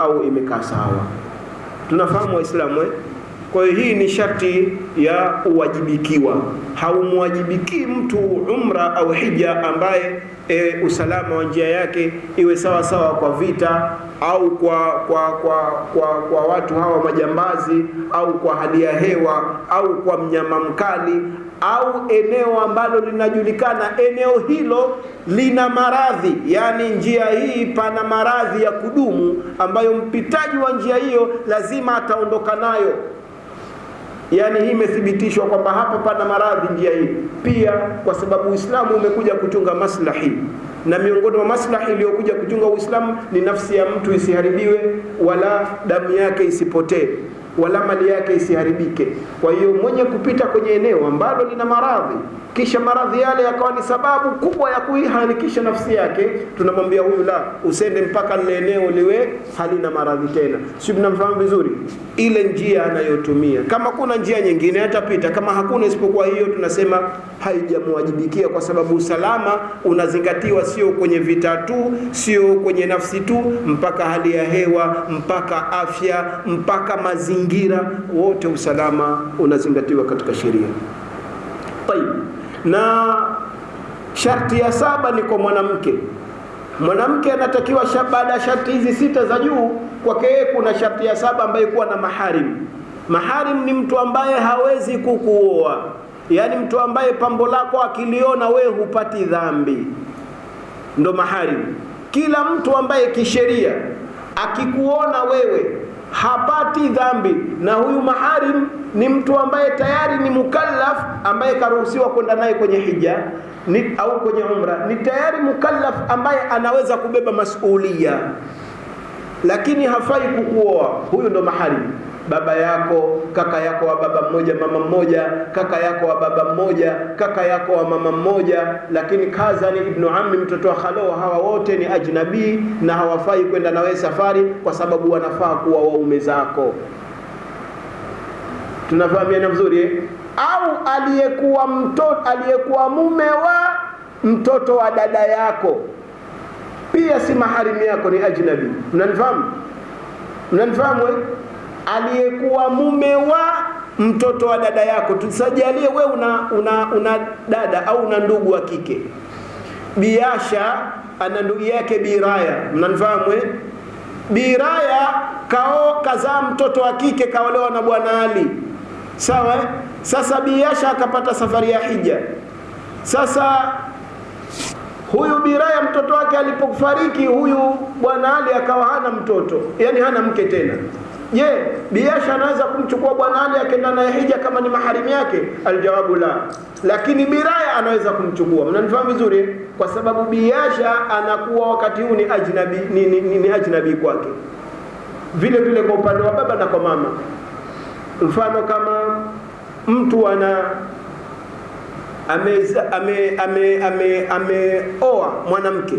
au imekaa sawa. Tunafahamu Waislamu eh? Kwa hiyo hii ni sharti ya uwajibikiwa. Haumwajibikii mtu umra au hija ambaye e, usalama wa njia yake iwe sawa sawa kwa vita au kwa kwa kwa kwa, kwa watu hawa majambazi au kwa hali ya hewa au kwa mnyama mkali au eneo ambalo linajulikana eneo hilo lina maradhi, yani njia hii pana maradhi ya kudumu ambayo mpitaji wa njia hiyo lazima ataondoka nayo. Yani hii imethibitishwa kwamba hapa pana maradhi njia hii. Pia kwa sababu Uislamu umekuja kuchunga maslahi, na miongoni mwa maslahi iliyokuja kuchunga Uislamu ni nafsi ya mtu isiharibiwe, wala damu yake isipotee wala mali yake isiharibike. Kwa hiyo mwenye kupita kwenye eneo ambalo lina maradhi, kisha maradhi yale yakawa ni sababu kubwa ya kuiharikisha nafsi yake, tunamwambia huyu, la, usende mpaka lile eneo liwe halina maradhi tena. Si mnamfahamu vizuri? Ile njia anayotumia, kama kuna njia nyingine atapita, kama hakuna isipokuwa hiyo, tunasema haijamwajibikia, kwa sababu usalama unazingatiwa, sio kwenye vita tu, sio kwenye nafsi tu, mpaka hali ya hewa, mpaka afya, mpaka mazingira mazingira wote, usalama unazingatiwa katika sheria. Tayib, na sharti ya saba ni kwa mwanamke. Mwanamke anatakiwa baada ya sharti hizi sita za juu, kwake yeye kuna sharti ya saba ambayo kuwa na maharim. Maharim ni mtu ambaye hawezi kukuoa, yaani mtu ambaye pambo lako akiliona wewe hupati dhambi, ndo maharim. Kila mtu ambaye kisheria akikuona wewe hapati dhambi, na huyu maharim ni mtu ambaye tayari ni mukallaf, ambaye karuhusiwa kwenda naye kwenye hija ni, au kwenye umra, ni tayari mukallaf ambaye anaweza kubeba masulia, lakini hafai kukuoa. Huyu ndo maharim. Baba yako, kaka yako wa baba mmoja, mama mmoja, kaka yako wa baba mmoja, kaka yako wa mama mmoja, lakini kazani, ibnu ammi, mtoto wa khalo, hawa wote ni ajnabii na hawafai kwenda na wewe safari, kwa sababu wanafaa kuwa waume zako. Tunafahamiana vizuri eh? Au aliyekuwa mtoto, aliyekuwa mume wa mtoto wa dada yako pia si maharimu yako, ni ajnabi. Mnanifahamu? Mnanifahamu eh? Aliyekuwa mume wa mtoto wa dada yako. Tusajalie we una, una, una dada au una ndugu wa kike. Biasha ana ndugu yake Biraya, mnanifahamu eh? Biraya kao kazaa mtoto wa kike kaolewa na bwana Ali, sawa eh? Sasa Biasha akapata safari ya hija. Sasa huyu Biraya mtoto wake alipofariki, huyu bwana Ali akawa hana mtoto, yani hana mke tena. Je, Biasha anaweza kumchukua bwana Ali akenda naye hija kama ni maharimu yake? Aljawabu la, lakini Biraya anaweza kumchukua. Mnanifahamu vizuri, kwa sababu Biasha anakuwa wakati huu ni ajnabi, ni, ni, ni, ni ajnabi kwake. Vile vile kwa upande wa baba na kwa mama, mfano kama mtu ana ameoa ame, ame, ame, ame mwanamke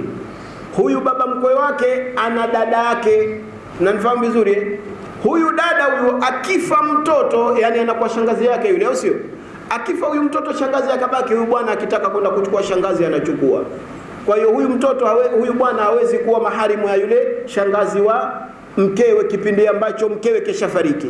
huyu, baba mkwe wake ana dada yake, mnanifahamu vizuri huyu dada huyu akifa mtoto, yani anakuwa shangazi yake yule, au sio? Akifa huyu mtoto, shangazi akabaki. Huyu bwana akitaka kwenda kuchukua shangazi anachukua. Kwa hiyo huyu mtoto hawe, huyu bwana hawezi kuwa maharimu ya yule shangazi wa mkewe kipindi ambacho mkewe keshafariki,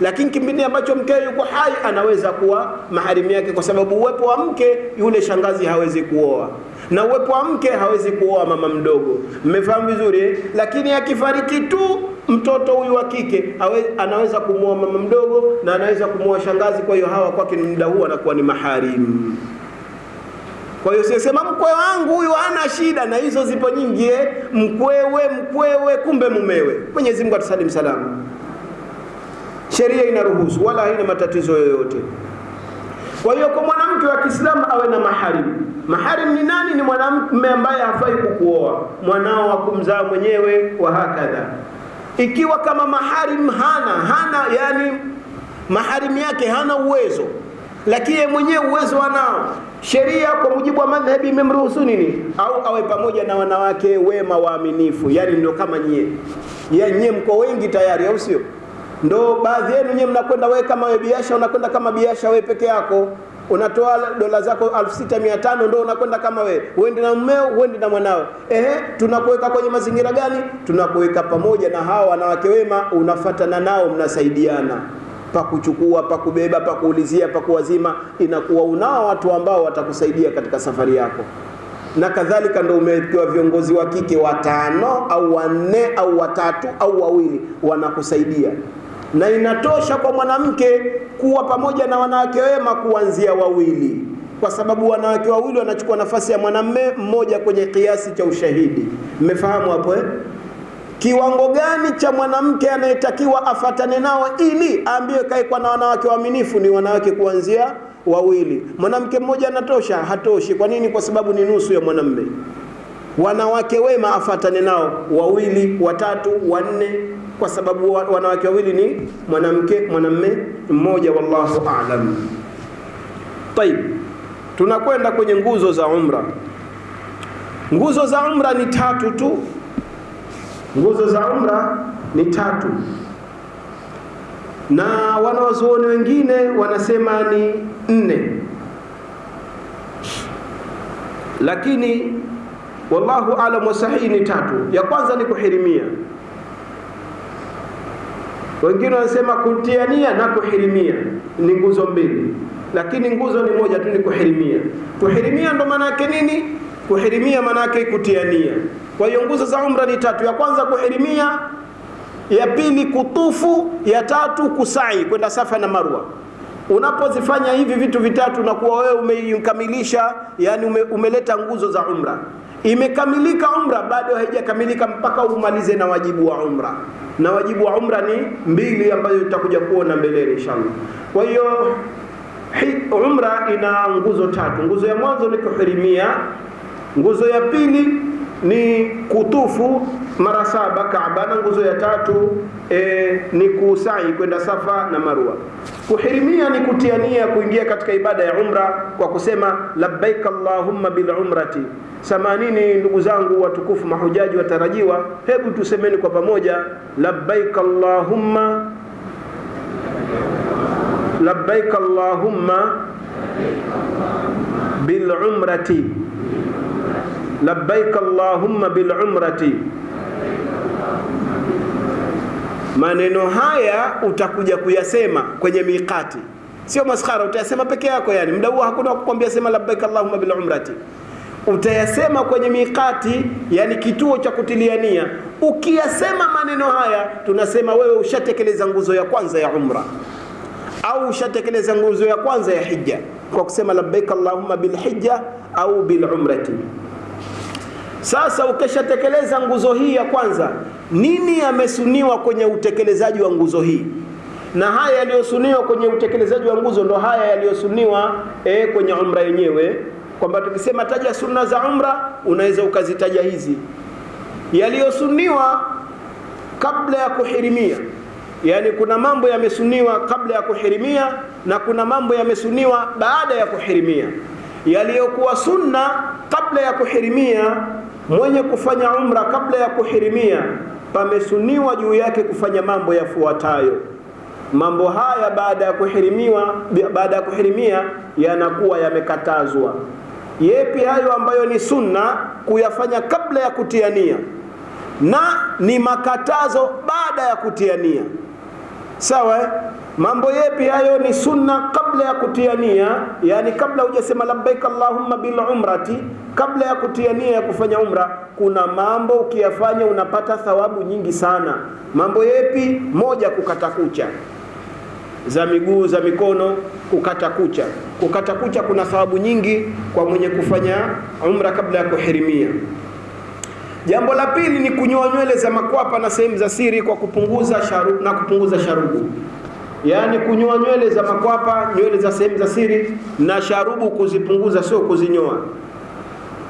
lakini kipindi ambacho mkewe yuko hai anaweza kuwa maharimu yake, kwa sababu uwepo wa mke yule shangazi hawezi kuoa na uwepo wa mke hawezi kuoa mama mdogo. Mmefahamu vizuri eh? Lakini akifariki tu mtoto huyu wa kike anaweza kumwoa mama mdogo na anaweza kumwoa shangazi. Kwa hiyo hawa kwake ni muda huu anakuwa ni maharimu. Kwa hiyo sisema mkwe wangu huyu hana shida, na hizo zipo nyingi eh? Mkwewe, mkwewe, kumbe mumewe. Mwenyezi Mungu atusalim. Sheria inaruhusu wala haina matatizo yoyote. Kwa hiyo kwa mwanamke wa Kiislamu awe na maharim. Maharim ni nani? Ni mwanamume ambaye hafai kukuoa, mwanao wa kumzaa mwenyewe, wa hakadha. Ikiwa kama maharim hana hana, yani maharim yake hana uwezo, lakini yeye mwenyewe uwezo anao, sheria kwa mujibu wa madhhabi imemruhusu nini? Au awe pamoja na wanawake wema waaminifu, yani ndio kama nyie, nyie mko wengi tayari, au sio? Ndo baadhi yenu nyewe mnakwenda wewe kama wewe biasha unakwenda kama biasha wewe peke yako. Unatoa dola zako 6500 ndo unakwenda kama wewe. Uende na mmeo uende na mwanao. Ehe tunakuweka kwenye mazingira gani? Tunakuweka pamoja na hawa wanawake wema unafatana nao mnasaidiana. Pakuchukua pakubeba pakuulizia pakuwazima inakuwa unao watu ambao watakusaidia katika safari yako. Na kadhalika ndo umepewa viongozi wa kike watano au wanne au watatu au wawili wanakusaidia na inatosha kwa mwanamke kuwa pamoja na wanawake wema kuanzia wawili kwa sababu wanawake wawili wanachukua nafasi ya mwanamme mmoja kwenye kiasi cha ushahidi. Mmefahamu hapo eh? kiwango gani cha mwanamke anayetakiwa afatane nao ili aambiwe kaekwa na wanawake waaminifu ni wanawake kuanzia wawili? Mwanamke mmoja anatosha? Hatoshi. Kwa nini? Kwa sababu ni nusu ya mwanamme. Wanawake wema afatane nao wawili watatu wanne kwa sababu wanawake wawili ni mwanamke mwanamme mmoja wallahu aalam tayib tunakwenda kwenye nguzo za umra. Nguzo za umra ni tatu tu. Nguzo za umra ni tatu. Na wanawazuoni wengine wanasema ni nne. Lakini wallahu alam wasahihi ni tatu. Ya kwanza ni kuhirimia wengine wanasema kutiania na kuhirimia ni nguzo mbili lakini nguzo ni moja tu ni kuhirimia. Kuhirimia ndo maana yake nini? Kuhirimia maana yake kutiania kwa hiyo nguzo za umra ni tatu. Ya kwanza kuhirimia ya pili kutufu ya tatu kusai kwenda safa na marwa. Unapozifanya hivi vitu vitatu na kuwa wewe umeikamilisha yani ume, umeleta nguzo za umra imekamilika umra bado haijakamilika mpaka umalize na wajibu wa umra. Na wajibu wa umra ni mbili ambayo itakuja kuona mbeleni inshallah. Kwa hiyo umra ina nguzo tatu. Nguzo ya mwanzo ni kuhirimia nguzo ya pili ni kutufu mara saba Kaaba, na nguzo ya tatu e, ni kusai kwenda Safa na Marwa. Kuhirimia ni kutiania kuingia katika ibada ya umra kwa kusema labbaik allahumma bil umrati. Samanini ndugu zangu watukufu mahujaji watarajiwa, hebu tusemeni kwa pamoja labbaik allahumma labbaik allahumma bil umrati labbaik allahumma bil umrati maneno haya utakuja kuyasema kwenye miqati. Sio maskhara utayasema peke yako yani. Mda huo hakuna kukwambia sema labbaik allahumma bil umrati. Utayasema kwenye miqati yani kituo cha kutilia nia. Ukiyasema maneno haya tunasema wewe ushatekeleza nguzo ya kwanza ya umra. Au ushatekeleza nguzo ya kwanza ya hija kwa kusema labbaik allahumma bil hija au bil umrati sasa ukishatekeleza nguzo hii ya kwanza nini yamesuniwa kwenye utekelezaji wa nguzo hii? Na haya yaliyosuniwa kwenye utekelezaji wa nguzo ndo haya yaliyosuniwa e, kwenye umra yenyewe. Kwamba tukisema taja sunna za umra unaweza ukazitaja hizi. Yaliyosuniwa kabla ya kuhirimia. Yaani kuna mambo yamesuniwa kabla ya kuhirimia na kuna mambo yamesuniwa baada ya kuhirimia yaliyokuwa sunna kabla ya kuhirimia mwenye kufanya umra kabla ya kuhirimia pamesuniwa juu yake kufanya mambo yafuatayo. Mambo haya baada ya kuhirimiwa baada ya kuhirimia yanakuwa yamekatazwa. Yepi hayo ambayo ni sunna kuyafanya kabla ya kutiania na ni makatazo baada ya kutiania sawa eh? mambo yepi hayo ni sunna kabla ya kutiania yani kabla hujasema labbaik allahumma bil umrati kabla ya kutiania ya kufanya umra kuna mambo ukiyafanya unapata thawabu nyingi sana. Mambo yepi? Moja kukata kucha. Za miguu za mikono kukata kucha. Kukata kucha kuna thawabu nyingi kwa mwenye kufanya umra kabla ya kuhirimia jambo la pili ni kunyoa nywele za makwapa na sehemu za siri kwa kupunguza sharu, na kupunguza sharubu. Yaani kunyoa nywele za makwapa nywele za sehemu za siri na sharubu kuzipunguza sio kuzinyoa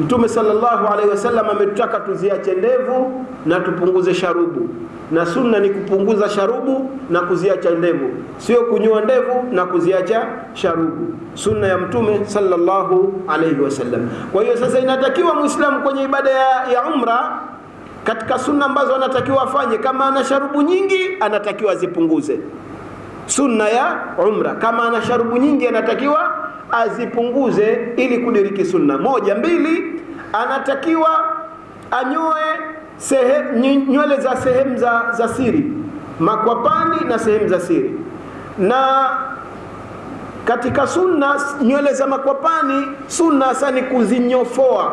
mtume sallallahu alaihi wasallam ametutaka tuziache ndevu na tupunguze sharubu. Na sunna ni kupunguza sharubu na kuziacha ndevu. Sio kunyoa ndevu na kuziacha sharubu. Sunna ya mtume sallallahu alaihi wasallam. Kwa hiyo sasa inatakiwa muislamu kwenye ibada ya, ya umra katika sunna ambazo anatakiwa afanye kama ana sharubu nyingi anatakiwa azipunguze. Sunna ya umra. Kama ana sharubu nyingi anatakiwa azipunguze ili kudiriki sunna. Moja, mbili, anatakiwa anyoe sehemu nywele za sehemu za, za siri, makwapani na sehemu za siri. Na katika sunna nywele za makwapani, sunna hasa ni kuzinyofoa,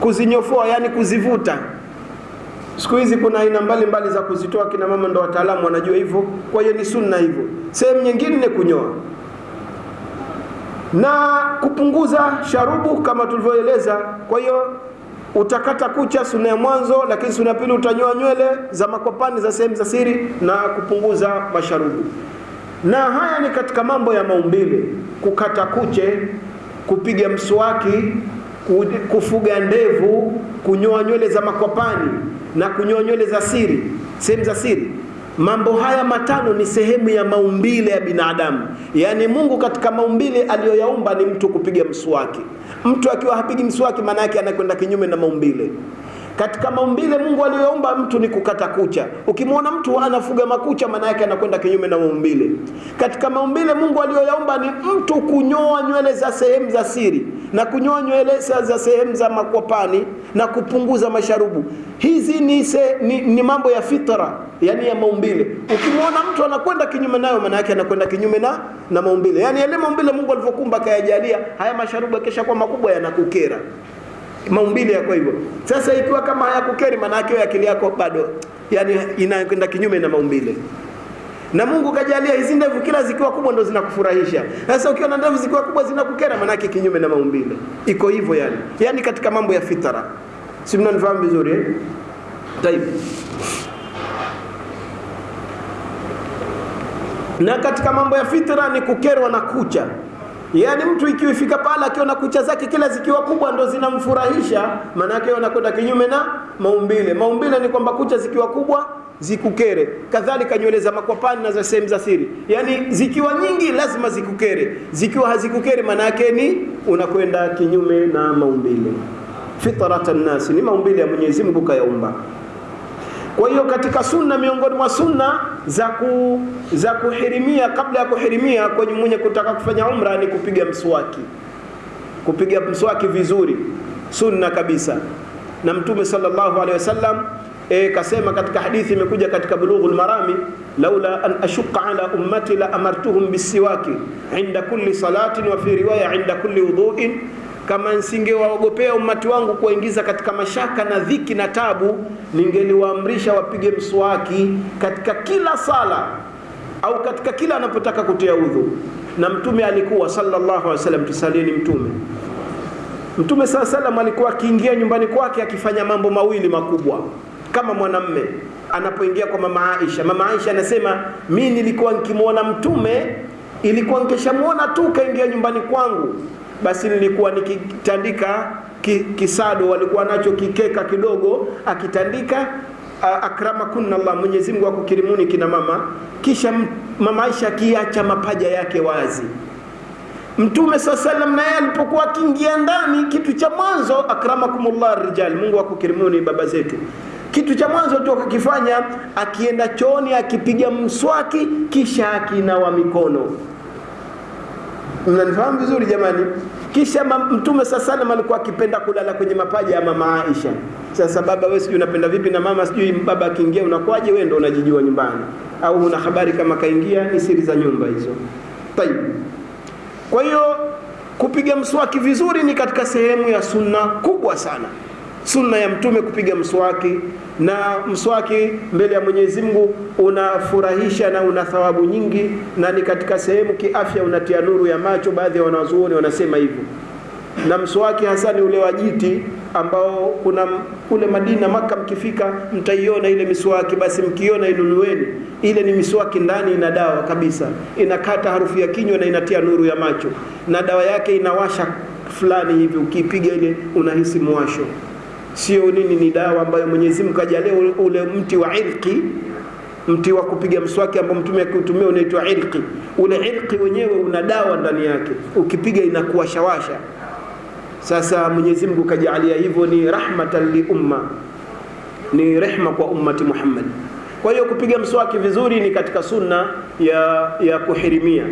kuzinyofoa, yani kuzivuta Siku hizi kuna aina mbalimbali za kuzitoa, kina mama ndo wataalamu wanajua hivyo. Kwa hiyo ni sunna hivyo. Sehemu nyingine ni kunyoa na kupunguza sharubu kama tulivyoeleza. Kwa hiyo utakata kucha, suna ya mwanzo, lakini suna ya pili utanyoa nywele za makwapani za sehemu za siri na kupunguza masharubu. Na haya ni katika mambo ya maumbile: kukata kuche, kupiga mswaki, kufuga ndevu, kunyoa nywele za makwapani na kunyoa nywele za siri, sehemu za siri. Mambo haya matano ni sehemu ya maumbile ya binadamu. Yaani Mungu katika maumbile aliyoyaumba ni mtu kupiga mswaki. Mtu akiwa hapigi mswaki, maana yake anakwenda kinyume na maumbile. Katika maumbile Mungu aliyoumba mtu ni kukata kucha. Ukimwona mtu anafuga makucha, maana yake anakwenda kinyume na maumbile. Katika maumbile Mungu aliyoyaumba ni mtu kunyoa nywele za sehemu za siri na kunyoa nywele za sehemu za makwapani na kupunguza masharubu. Hizi ni, se, ni, ni mambo ya fitra, yani ya maumbile. Ukimwona mtu anakwenda kinyume nayo, maana yake anakwenda kinyume na, na maumbile. Yani yale maumbile Mungu alivyokumba kayajalia, haya masharubu yakisha kwa makubwa yanakukera maumbile yako hivyo. Sasa ikiwa kama hayakukeri, maana yake akili yako bado yani inakwenda kinyume na maumbile. Na Mungu kajalia hizi ndevu kila zikiwa kubwa ndo zinakufurahisha. Sasa ukiwa na ndevu zikiwa kubwa zinakukera, maana yake kinyume na maumbile. Iko hivyo yani, yani katika mambo ya fitara, si mnanifahamu vizuri eh? Taib. Na katika mambo ya fitra ni kukerwa na kucha Yaani mtu ikiifika pale akiona kucha zake kila zikiwa kubwa ndo zinamfurahisha, maana yake anakwenda kinyume na maumbile. Maumbile ni kwamba kucha zikiwa kubwa zikukere, kadhalika nywele za makwapani na za sehemu za siri, yaani zikiwa nyingi lazima zikukere, zikiwa hazikukere maana yake ni unakwenda kinyume na maumbile. Fitratan nasi, ni maumbile ya Mwenyezi Mungu kayaumba. Kwa hiyo katika sunna, miongoni mwa sunna za ku, za kuhirimia, kabla ya kuhirimia kwenye mwenye kutaka kufanya umra ni kupiga mswaki, kupiga mswaki vizuri, sunna kabisa. Na Mtume sallallahu alaihi wasallam e, kasema katika hadithi imekuja katika Bulughul Marami, laula an ashuqa ala ummati la amartuhum bisiwaki inda kulli salatin wa fi riwaya inda kulli wudhuin kama nisingewaogopea umati wangu kuwaingiza katika mashaka na dhiki na tabu, ningeliwaamrisha wapige mswaki katika kila sala au katika kila anapotaka kutia udhu. Na mtume alikuwa sallallahu alaihi wasallam, tusalieni mtume. Mtume saa salam alikuwa akiingia nyumbani kwake akifanya mambo mawili makubwa kama mwanamme anapoingia kwa mama Aisha. Mama Aisha anasema mi nilikuwa nikimwona mtume, ilikuwa nikishamwona tu kaingia nyumbani kwangu basi nilikuwa nikitandika ki, kisado walikuwa nacho kikeka kidogo akitandika akrama kunna Allah, Mwenyezi Mungu akukirimuni kina mama. Kisha mama Aisha akiacha mapaja yake wazi. Mtume saa salam naye alipokuwa akiingia ndani, kitu cha mwanzo akramakumullah rijal, Mungu akukirimuni baba zetu kitu cha mwanzo tu akakifanya, akienda chooni akipiga mswaki, kisha akinawa mikono mnanifahamu vizuri jamani. Kisha Mtume saa salam alikuwa akipenda kulala kwenye mapaja ya mama Aisha. Sasa baba, wewe sijui unapenda vipi na mama, sijui baba akiingia unakwaje? Wewe ndo unajijua nyumbani, au una habari kama kaingia? Ni siri za nyumba hizo. Tayib. Kwa hiyo kupiga mswaki vizuri ni katika sehemu ya sunna kubwa sana, sunna ya Mtume kupiga mswaki na mswaki mbele ya Mwenyezi Mungu unafurahisha na una thawabu nyingi, na ni katika sehemu kiafya, unatia nuru ya macho. Baadhi ya wanazuoni wanasema hivyo. Na mswaki hasa ni ule wa jiti ambao kuna kule Madina, Maka, mkifika mtaiona ile miswaki, basi mkiona inunueni. Ile ni miswaki, ndani ina dawa kabisa, inakata harufu ya kinywa na inatia nuru ya macho, na dawa yake inawasha fulani hivi, ukiipiga ile unahisi mwasho sio nini, ni dawa ambayo Mwenyezi Mungu kajalia ule mti wa irqi, mti wa kupiga mswaki ambao mtume akiutumia unaitwa irqi. Ule irqi wenyewe una dawa ndani yake, ukipiga inakuwashawasha. Sasa Mwenyezi Mungu kajalia hivyo, ni rahmatan li umma, ni rehma kwa ummati Muhammad. Kwa hiyo kupiga mswaki vizuri ni katika sunna ya, ya kuhirimia.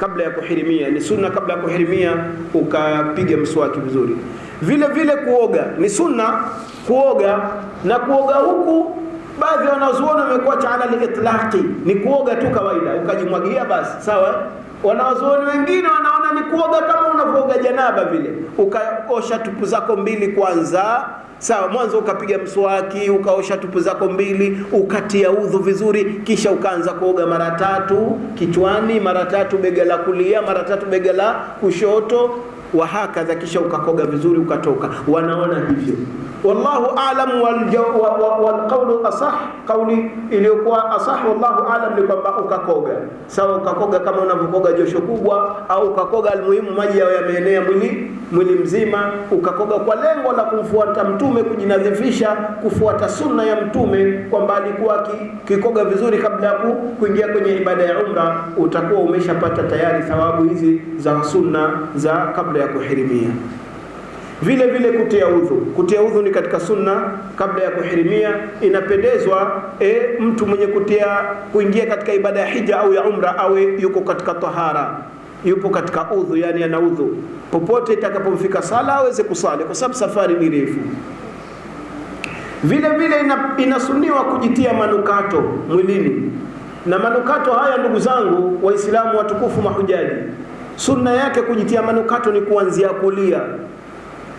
Kabla ya kuhirimia ni sunna, kabla ya kuhirimia ukapiga mswaki vizuri. Vile vile kuoga. Ni sunna, kuoga na kuoga huku. Baadhi ya wanazuoni wamekuwa ala litlaqi, ni kuoga tu kawaida, ukajimwagia basi, sawa. Wanazuoni wengine wanaona ni kuoga kama unavyooga janaba vile, ukaosha tupu zako mbili kwanza Sawa, mwanzo ukapiga mswaki, ukaosha tupu zako mbili, ukatia udhu vizuri, kisha ukaanza kuoga mara tatu kichwani, mara tatu bega la kulia, mara tatu bega la kushoto, wa hakadha, kisha ukakoga vizuri, ukatoka. Wanaona hivyo, wallahu alam Walqaulu asah, kauli iliyokuwa asah, wallahu alam ni kwamba ukakoga. Sawa, ukakoga kama unavyokoga josho kubwa, au ukakoga, almuhimu maji yao yameenea mwili mwili mzima, ukakoga kwa lengo la kumfuata Mtume, kujinadhifisha, kufuata sunna ya Mtume, kwamba alikuwa kikoga vizuri kabla ya kuingia kwenye ibada ya umra, utakuwa umeshapata tayari thawabu hizi za sunna za kabla ya kuhirimia. Vile vile kutia udhu, kutia udhu ni katika sunna kabla ya kuhirimia. Inapendezwa e, mtu mwenye kutia kuingia katika ibada ya hija au ya umra awe yuko katika tahara yupo katika udhu, yani ana udhu, popote itakapomfika sala aweze kusali, kwa sababu safari ni refu. Vile vile ina, inasuniwa kujitia manukato mwilini, na manukato haya, ndugu zangu Waislamu watukufu mahujaji, sunna yake kujitia manukato ni kuanzia kulia,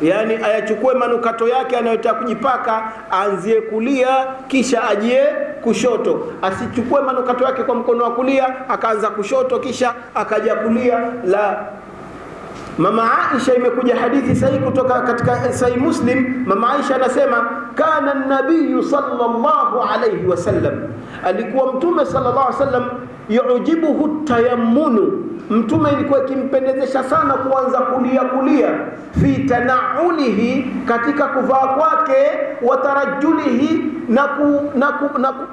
yaani ayachukue manukato yake anayotaka kujipaka, aanzie kulia, kisha ajie kushoto. Asichukue manukato yake kwa mkono wa kulia akaanza kushoto kisha akaja kulia. La, Mama Aisha, imekuja hadithi sahihi kutoka katika Sahih Muslim. Mama Aisha anasema kana nabiyu sallallahu alayhi wasallam, alikuwa Mtume sallallahu alayhi wasallam yujibuhu tayammunu Mtume ilikuwa ikimpendezesha sana kuanza kulia kulia, fi tanaulihi, katika kuvaa kwake, wa tarajulihi, na ku, na ku, na ku,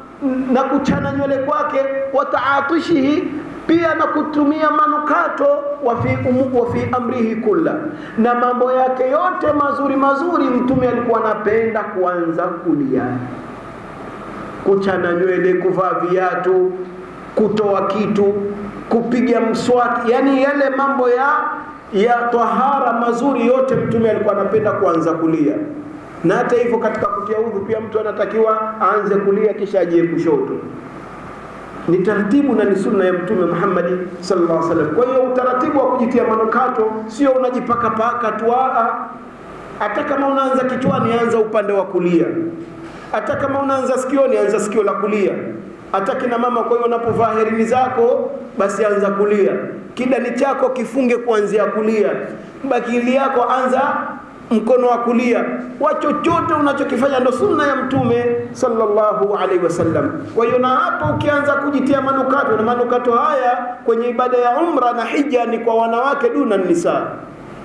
na kuchana nywele kwake, wa taatishihi, pia na kutumia manukato, wa fi, umu, wa fi amrihi kulla, na mambo yake yote mazuri mazuri, Mtume alikuwa anapenda kuanza kulia, kuchana nywele, kuvaa viatu, kutoa kitu kupiga mswaki, yani yale mambo ya ya tahara mazuri yote Mtume alikuwa anapenda kuanza kulia. Na hata hivyo katika kutia udhu pia mtu anatakiwa aanze kulia kisha ajie kushoto. Ni taratibu na ni sunna ya Mtume Muhammad sallallahu alaihi wasallam. Kwa hiyo utaratibu wa kujitia manukato sio unajipaka paka tu, hata kama unaanza kichwani, anza upande wa kulia. Hata kama unaanza sikioni, anza sikio la kulia hata kina mama. Kwa hiyo unapovaa herini zako basi anza kulia, kidani chako kifunge kuanzia kulia, bakili yako anza mkono wa kulia, wa chochote unachokifanya ndo sunna ya Mtume sallallahu alaihi wasallam. Kwa hiyo na hapo ukianza kujitia manukato, na manukato haya kwenye ibada ya umra na hija ni kwa wanawake duna nisa,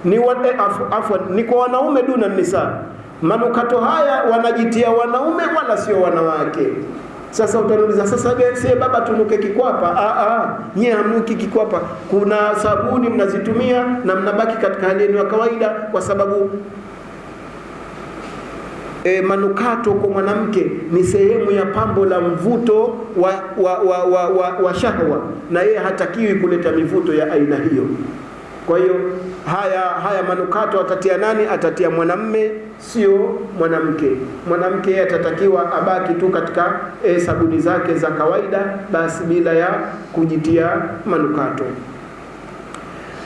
ni wa, eh, afu, afwan, ni kwa wanaume duna nisa. Manukato haya wanajitia wanaume wala sio wanawake. Sasa utaniuliza sasa, sie baba tunuke kikwapa? Ah, ah, nyie hamnuki kikwapa. Kuna sabuni mnazitumia na mnabaki katika hali ya kawaida, kwa sababu e, manukato kwa mwanamke ni sehemu ya pambo la mvuto wa, wa, wa, wa, wa, wa shahwa, na yeye hatakiwi kuleta mivuto ya aina hiyo. Kwa hiyo haya haya manukato atatia nani? Atatia mwanamme, sio mwanamke. Mwanamke yeye atatakiwa abaki tu katika e, sabuni zake za kawaida, basi bila ya kujitia manukato.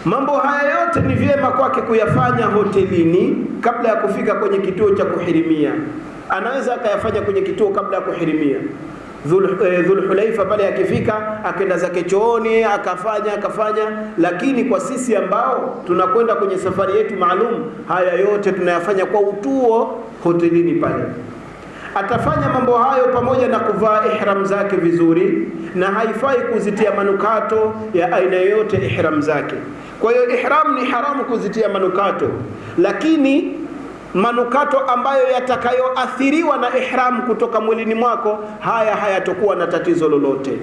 Mambo haya yote ni vyema kwake kuyafanya hotelini kabla ya kufika kwenye kituo cha kuhirimia. Anaweza akayafanya kwenye kituo kabla ya kuhirimia. Dhulhulaifa pale akifika akenda zake chooni akafanya akafanya, lakini kwa sisi ambao tunakwenda kwenye safari yetu maalum, haya yote tunayafanya kwa utuo hotelini pale. Atafanya mambo hayo pamoja na kuvaa ihram zake vizuri, na haifai kuzitia manukato ya aina yoyote ihram zake. Kwa hiyo ihram ni haramu kuzitia manukato, lakini manukato ambayo yatakayoathiriwa na ihram kutoka mwilini mwako, haya hayatokuwa na tatizo lolote.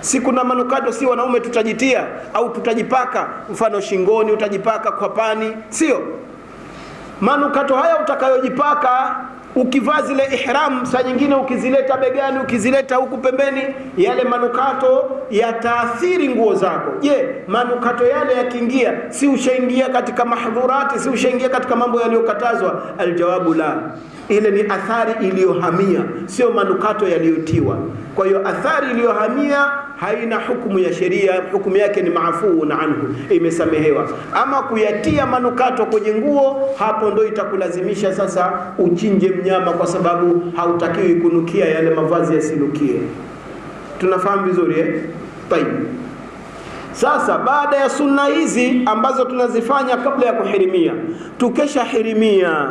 Si kuna manukato, si wanaume tutajitia au tutajipaka, mfano shingoni, utajipaka kwa pani sio manukato haya utakayojipaka ukivaa zile ihram, saa nyingine ukizileta begani, ukizileta huku pembeni, yale manukato yataathiri nguo zako. Je, manukato yale yakiingia, si ushaingia katika mahdhurati, si ushaingia katika mambo yaliyokatazwa? Aljawabu la ile ni athari iliyohamia, sio manukato yaliyotiwa. Kwa hiyo athari iliyohamia haina hukumu ya sheria, hukumu yake ni maafuun anhu, imesamehewa. Ama kuyatia manukato kwenye nguo, hapo ndo itakulazimisha sasa uchinje mnyama, kwa sababu hautakiwi kunukia, yale mavazi yasinukie. Tunafahamu vizuri eh? Tayib. Sasa baada ya sunna hizi ambazo tunazifanya kabla ya kuhirimia, tukesha hirimia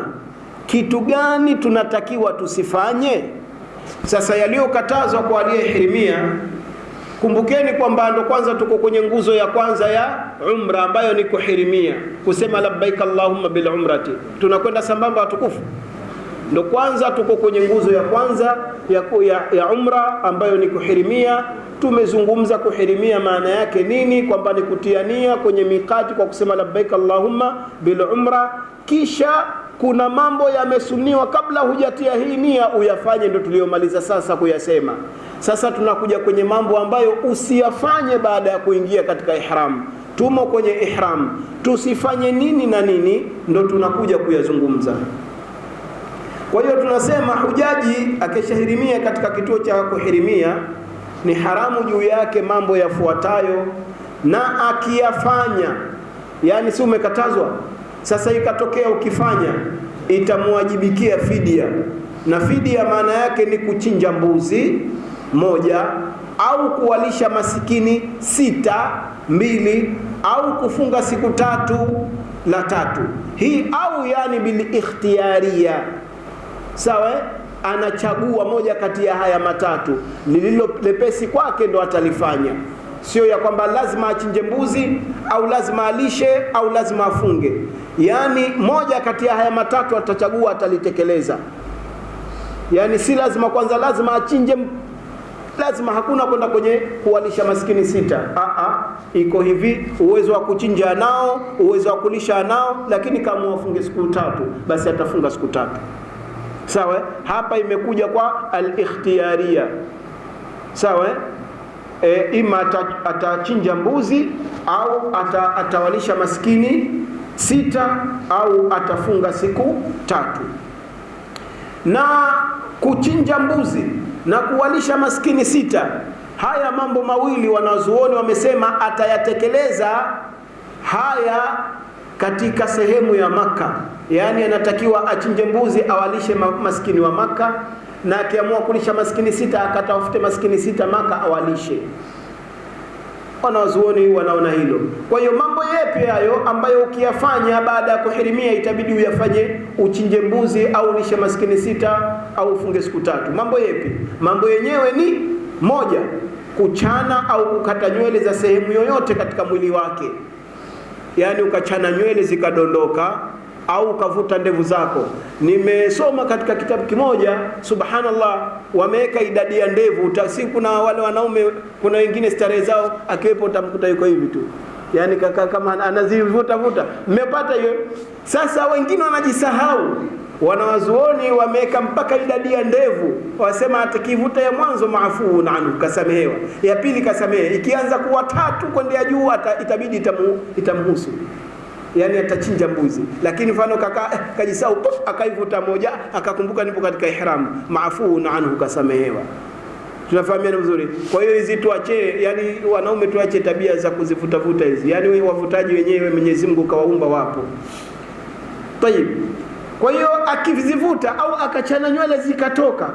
kitu gani tunatakiwa tusifanye? Sasa yaliyokatazwa kwa aliyehirimia, kumbukeni kwamba ndo kwanza tuko kwenye nguzo ya kwanza ya umra ambayo ni kuhirimia, kusema labbaik allahumma bil umrati. Tunakwenda sambamba watukufu, ndo kwanza tuko kwenye nguzo ya kwanza ya, ya, ya umra ambayo ni kuhirimia. Tumezungumza kuhirimia maana yake nini, kwamba ni kutiania kwenye mikati kwa kusema labbaik allahumma bil umra, kisha kuna mambo yamesuniwa kabla hujatia hii nia uyafanye, ndo tuliyomaliza sasa kuyasema. Sasa tunakuja kwenye mambo ambayo usiyafanye baada ya kuingia katika ihram. Tumo kwenye ihram, tusifanye nini na nini, ndo tunakuja kuyazungumza. Kwa hiyo tunasema hujaji akishahirimia katika kituo cha kuhirimia, ni haramu juu yake mambo yafuatayo, na akiyafanya, yani si umekatazwa sasa ikatokea ukifanya, itamwajibikia fidia, na fidia maana yake ni kuchinja mbuzi moja au kuwalisha masikini sita mbili au kufunga siku tatu la tatu. Hii, au yani bil ikhtiyaria, sawa. Anachagua moja kati ya haya matatu, lililo lepesi kwake ndo atalifanya sio ya kwamba lazima achinje mbuzi au lazima alishe au lazima afunge. Yaani moja kati ya haya matatu atachagua, atalitekeleza. Yaani si lazima kwanza lazima achinje, lazima hakuna kwenda kwenye kuwalisha maskini sita. Aa, iko hivi, uwezo wa kuchinja nao, uwezo wa kulisha nao, lakini kama wafunge siku tatu, basi atafunga siku tatu. Sawa, hapa imekuja kwa al-ikhtiyaria. Sawa. E, ima atachinja mbuzi au ata, atawalisha maskini sita au atafunga siku tatu. Na kuchinja mbuzi na kuwalisha maskini sita, haya mambo mawili wanazuoni wamesema atayatekeleza haya katika sehemu ya Maka, yaani anatakiwa achinje mbuzi awalishe maskini wa Maka na akiamua kulisha maskini sita akatafute maskini sita Maka awalishe. Wanawazuoni wanaona hilo. Kwa hiyo mambo yepi hayo ambayo ukiyafanya baada ya kuhirimia itabidi uyafanye, uchinje mbuzi au lishe maskini sita au ufunge siku tatu? Mambo yepi? Mambo yenyewe ni moja, kuchana au kukata nywele za sehemu yoyote katika mwili wake, yaani ukachana nywele zikadondoka au ukavuta ndevu zako. Nimesoma katika kitabu kimoja, subhanallah, wameweka idadi ya ndevu. Si kuna wale wanaume, kuna wengine starehe zao, akiwepo utamkuta yuko hivi tu, yani kaka kama anazivuta vuta. Mmepata hiyo? Sasa wengine wanajisahau, wanawazuoni wameweka mpaka idadi ya ndevu, wasema atakivuta ya mwanzo maafuun anhu, kasamehewa, ya pili kasamehe, ikianza kuwa tatu kwendea juu itabidi itamhusu yani atachinja mbuzi, lakini mfano kaka eh, kajisau akaivuta moja akakumbuka nipo katika ihram, maafuun anhu, kasamehewa. Tunafahamiana vizuri. Kwa hiyo hizi tuache, yani wanaume tuache tabia za kuzivutavuta hizi, yani wavutaji wenyewe Mwenyezi Mungu kawaumba wapo. Tayib. Kwa hiyo akizivuta au akachana nywele zikatoka,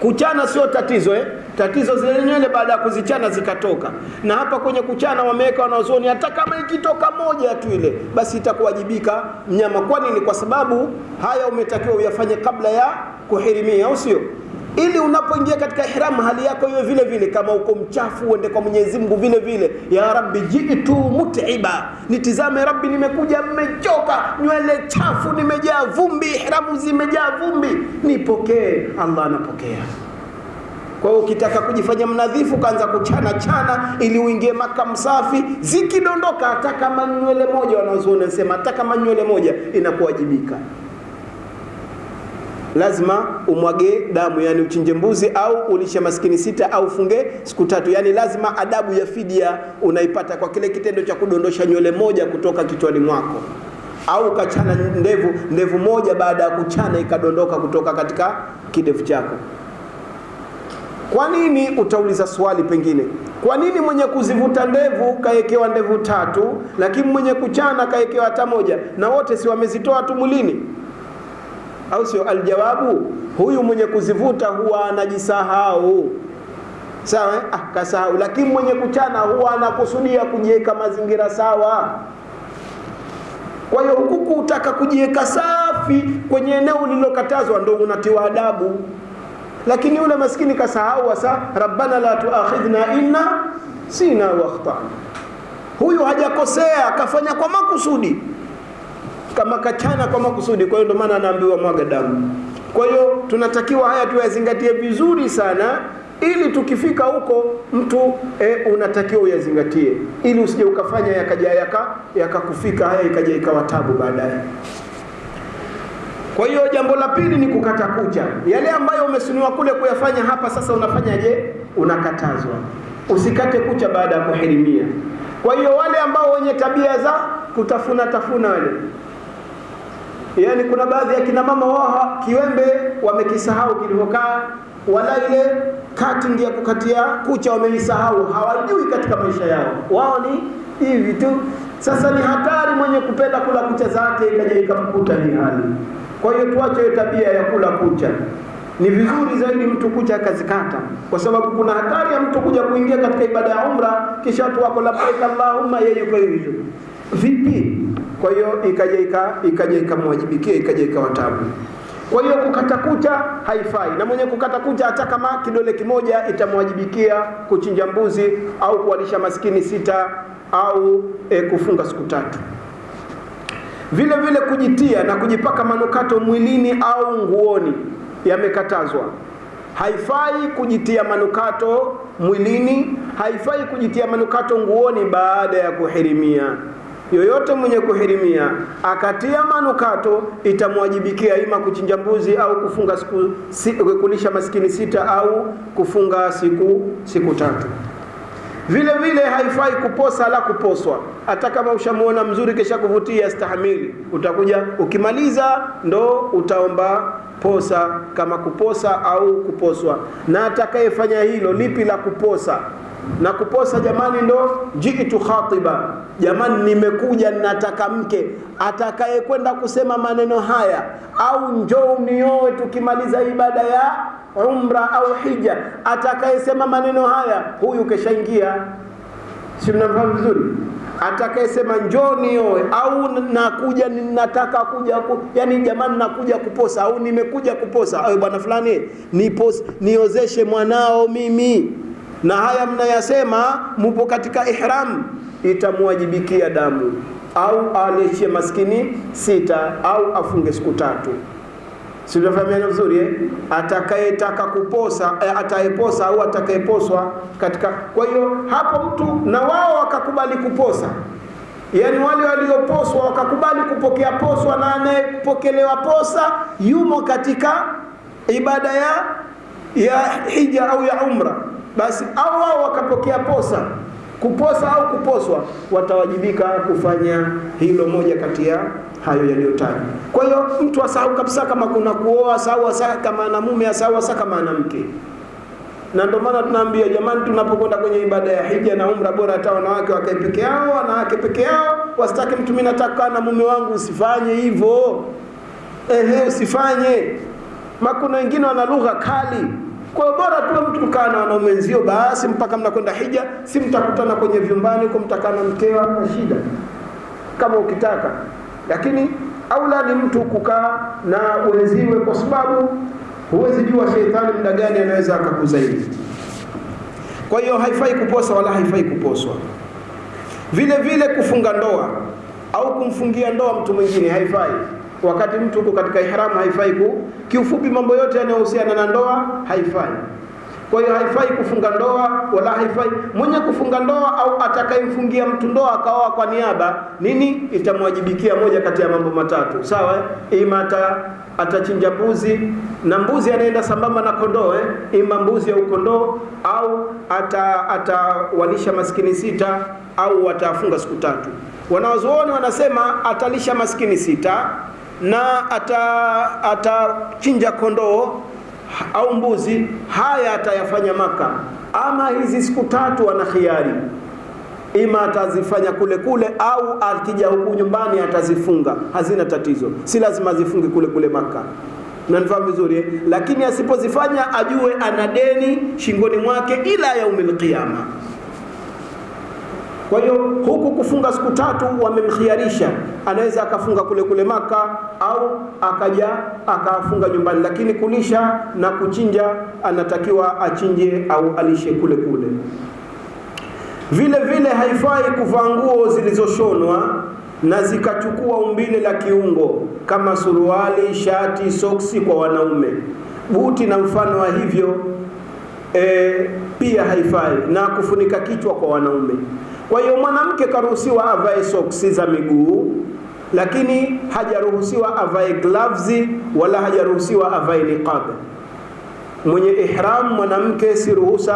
kuchana sio tatizo eh? Tatizo zile nywele baada ya kuzichana zikatoka. Na hapa kwenye kuchana wameweka wanazuoni, hata kama ikitoka moja tu ile, basi itakuwajibika mnyama. Kwa nini? Kwa sababu haya umetakiwa uyafanye kabla ya kuhirimia, au sio? Ili unapoingia katika ihram hali yako iwe vile vile, kama uko mchafu uende kwa Mwenyezi Mungu vile vile, ya Rabbi jitu mutiba, nitizame Rabbi, nimekuja mmechoka, nywele chafu, nimejaa vumbi, ihramu zimejaa vumbi, nipokee. Allah anapokea. Kwa hiyo ukitaka kujifanya mnadhifu, kaanza kuchana chana ili uingie Maka msafi, zikidondoka hata kama nywele moja, wanazuoni wanasema hata kama nywele moja inakuwajibika. Lazima umwage damu, yani uchinje mbuzi au ulishe maskini sita au funge siku tatu. Yani lazima adabu ya fidia unaipata kwa kile kitendo cha kudondosha nywele moja kutoka kichwani mwako au ukachana ndevu ndevu moja baada ya kuchana ikadondoka kutoka katika kidevu chako. Kwa nini? Utauliza swali pengine, kwa nini mwenye kuzivuta ndevu kaekewa ndevu tatu, lakini mwenye kuchana kaekewa hata moja, na wote si wamezitoa tu mwilini, au sio? Aljawabu, huyu mwenye kuzivuta huwa anajisahau sawa, eh? Ah, kasahau. Lakini mwenye kuchana huwa anakusudia kujiweka mazingira sawa. Kwa hiyo huku kutaka kujiweka safi kwenye eneo lililokatazwa ndo unatiwa adabu lakini yule maskini kasahau Sasa rabbana la tuakhidhna inna sina wakhtana. Huyu hajakosea, kafanya kwa makusudi, kama kachana kwa makusudi. Kwa hiyo ndio maana anaambiwa mwaga damu. Kwa hiyo tunatakiwa haya tuyazingatie vizuri sana, ili tukifika huko mtu e, unatakiwa uyazingatie, ili usije ukafanya yakaja yaka yakakufika haya ikaja ikawa tabu baadaye. Kwa hiyo jambo la pili ni kukata kucha. Yale ambayo umesuniwa kule kuyafanya hapa, sasa unafanyaje? Unakatazwa. Usikate kucha baada ya kuhirimia. Kwa hiyo wale ambao wenye tabia za kutafuna tafuna wale, yaani kuna baadhi ya kina mama wao kiwembe wamekisahau kilivyokaa, wala ile cutting ya kukatia kucha wameisahau, hawajui katika maisha yao, wao ni hivi tu. Sasa ni hatari mwenye kupenda kula kucha zake ikaja ikamkuta hii hali. Kwa hiyo tuache tabia ya kula kucha. Ni vizuri zaidi mtu kucha akazikata, kwa sababu kuna hatari ya mtu kuja kuingia katika ibada ya umra, kisha watu wako labbaik allahumma, yeye yuko hivyo vipi? Kwa hiyo ikaja ikaja ikamwajibikia ikaja ikawatabu. Kwa hiyo kukata kucha haifai, na mwenye kukata kucha hata kama kidole kimoja itamwajibikia kuchinja mbuzi au kuwalisha maskini sita au e, kufunga siku tatu. Vile vile kujitia na kujipaka manukato mwilini au nguoni yamekatazwa. Haifai kujitia manukato mwilini, haifai kujitia manukato nguoni baada ya kuhirimia. Yoyote mwenye kuhirimia akatia manukato itamwajibikia ima kuchinja mbuzi au kufunga siku si, kulisha maskini sita au kufunga siku siku tatu. Vile vile haifai kuposa la kuposwa, hata kama ushamuona mzuri kisha kuvutia stahamili, utakuja ukimaliza ndo utaomba posa, kama kuposa au kuposwa. Na atakayefanya hilo lipi la kuposa na kuposa, jamani, ndo jiitu khatiba, jamani, nimekuja nataka mke. Atakayekwenda kusema maneno haya au njoo nioe tukimaliza ibada ya umra au hija, atakayesema maneno haya, huyu keshaingia. Si mnafahamu vizuri? Atakayesema njoo nioe au nakuja nataka kuja ku, yani jamani, nakuja kuposa au nimekuja kuposa, au bwana fulani nipos, niozeshe mwanao mimi, na haya mnayasema, mupo katika ihram, itamwajibikia damu au alechie maskini sita au afunge siku tatu. Sinafahamiana vizuri eh? Atakayetaka kuposa eh, atayeposa au atakayeposwa katika. Kwa hiyo hapo mtu na wao wakakubali kuposa, yaani wale walioposwa wakakubali kupokea poswa, na anayepokelewa posa yumo katika ibada ya ya hija au ya umra, basi au wao wakapokea posa kuposa au kuposwa, watawajibika kufanya hilo moja kati ya hayo yaliyotajwa. Kwa hiyo mtu asahau kabisa kama kuna kuoa, asahau asa kama ana mume, asahau asa kama ana mke. Na ndio maana tunaambia jamani, tunapokwenda kwenye ibada ya hija na umra, bora hata wanawake wakae peke yao, wanawake peke yao, wasitake mtu, mimi nataka na mume wangu. Usifanye hivyo, ehe, usifanye. Makuna wengine wana lugha kali kwa bora tu mtu kukaa na wanaume wenzio basi mpaka mnakwenda hija, si mtakutana kwenye vyumbani huko, mtakaa na mkeo, na shida kama ukitaka, lakini aula ni mtu kukaa na wenziwe, kwa sababu huwezi jua sheitani muda gani anaweza akakuzaidi. Kwa hiyo haifai kuposa wala haifai kuposwa. Vile vile kufunga ndoa au kumfungia ndoa mtu mwingine haifai wakati mtu uko katika ihramu haifai ku. Kiufupi, mambo yote yanayohusiana na ndoa haifai. Kwa hiyo haifai kufunga ndoa wala haifai mwenye kufunga ndoa au atakayemfungia mtu ndoa akaoa kwa niaba, nini itamwajibikia moja kati ya mambo matatu, sawa? Ima ata atachinja mbuzi na mbuzi anaenda sambamba na kondoo eh? Ima mbuzi au kondoo, au atawalisha ata maskini sita au atafunga siku tatu. Wanawazuoni wanasema atalisha maskini sita na atachinja ata kondoo au mbuzi, haya atayafanya Maka. Ama hizi siku tatu ana khiari, ima atazifanya kule kule au akija huku nyumbani atazifunga, hazina tatizo, si lazima azifunge kule kule Maka. Nanifahamu vizuri eh? Lakini asipozifanya ajue ana deni shingoni mwake ila yaumil qiyama. Kwa hiyo huku kufunga siku tatu wamemkhiarisha, anaweza akafunga kule kule Maka au akaja akafunga nyumbani, lakini kulisha na kuchinja anatakiwa achinje au alishe kule kule. Vile vile haifai kuvaa nguo zilizoshonwa na zikachukua umbile la kiungo kama suruali, shati, soksi kwa wanaume, buti na mfano wa hivyo e, pia haifai, na kufunika kichwa kwa wanaume. Kwa hiyo mwanamke karuhusiwa avae soksi za miguu, lakini hajaruhusiwa avae gloves wala hajaruhusiwa avae niqab. Mwenye ihram mwanamke si ruhusa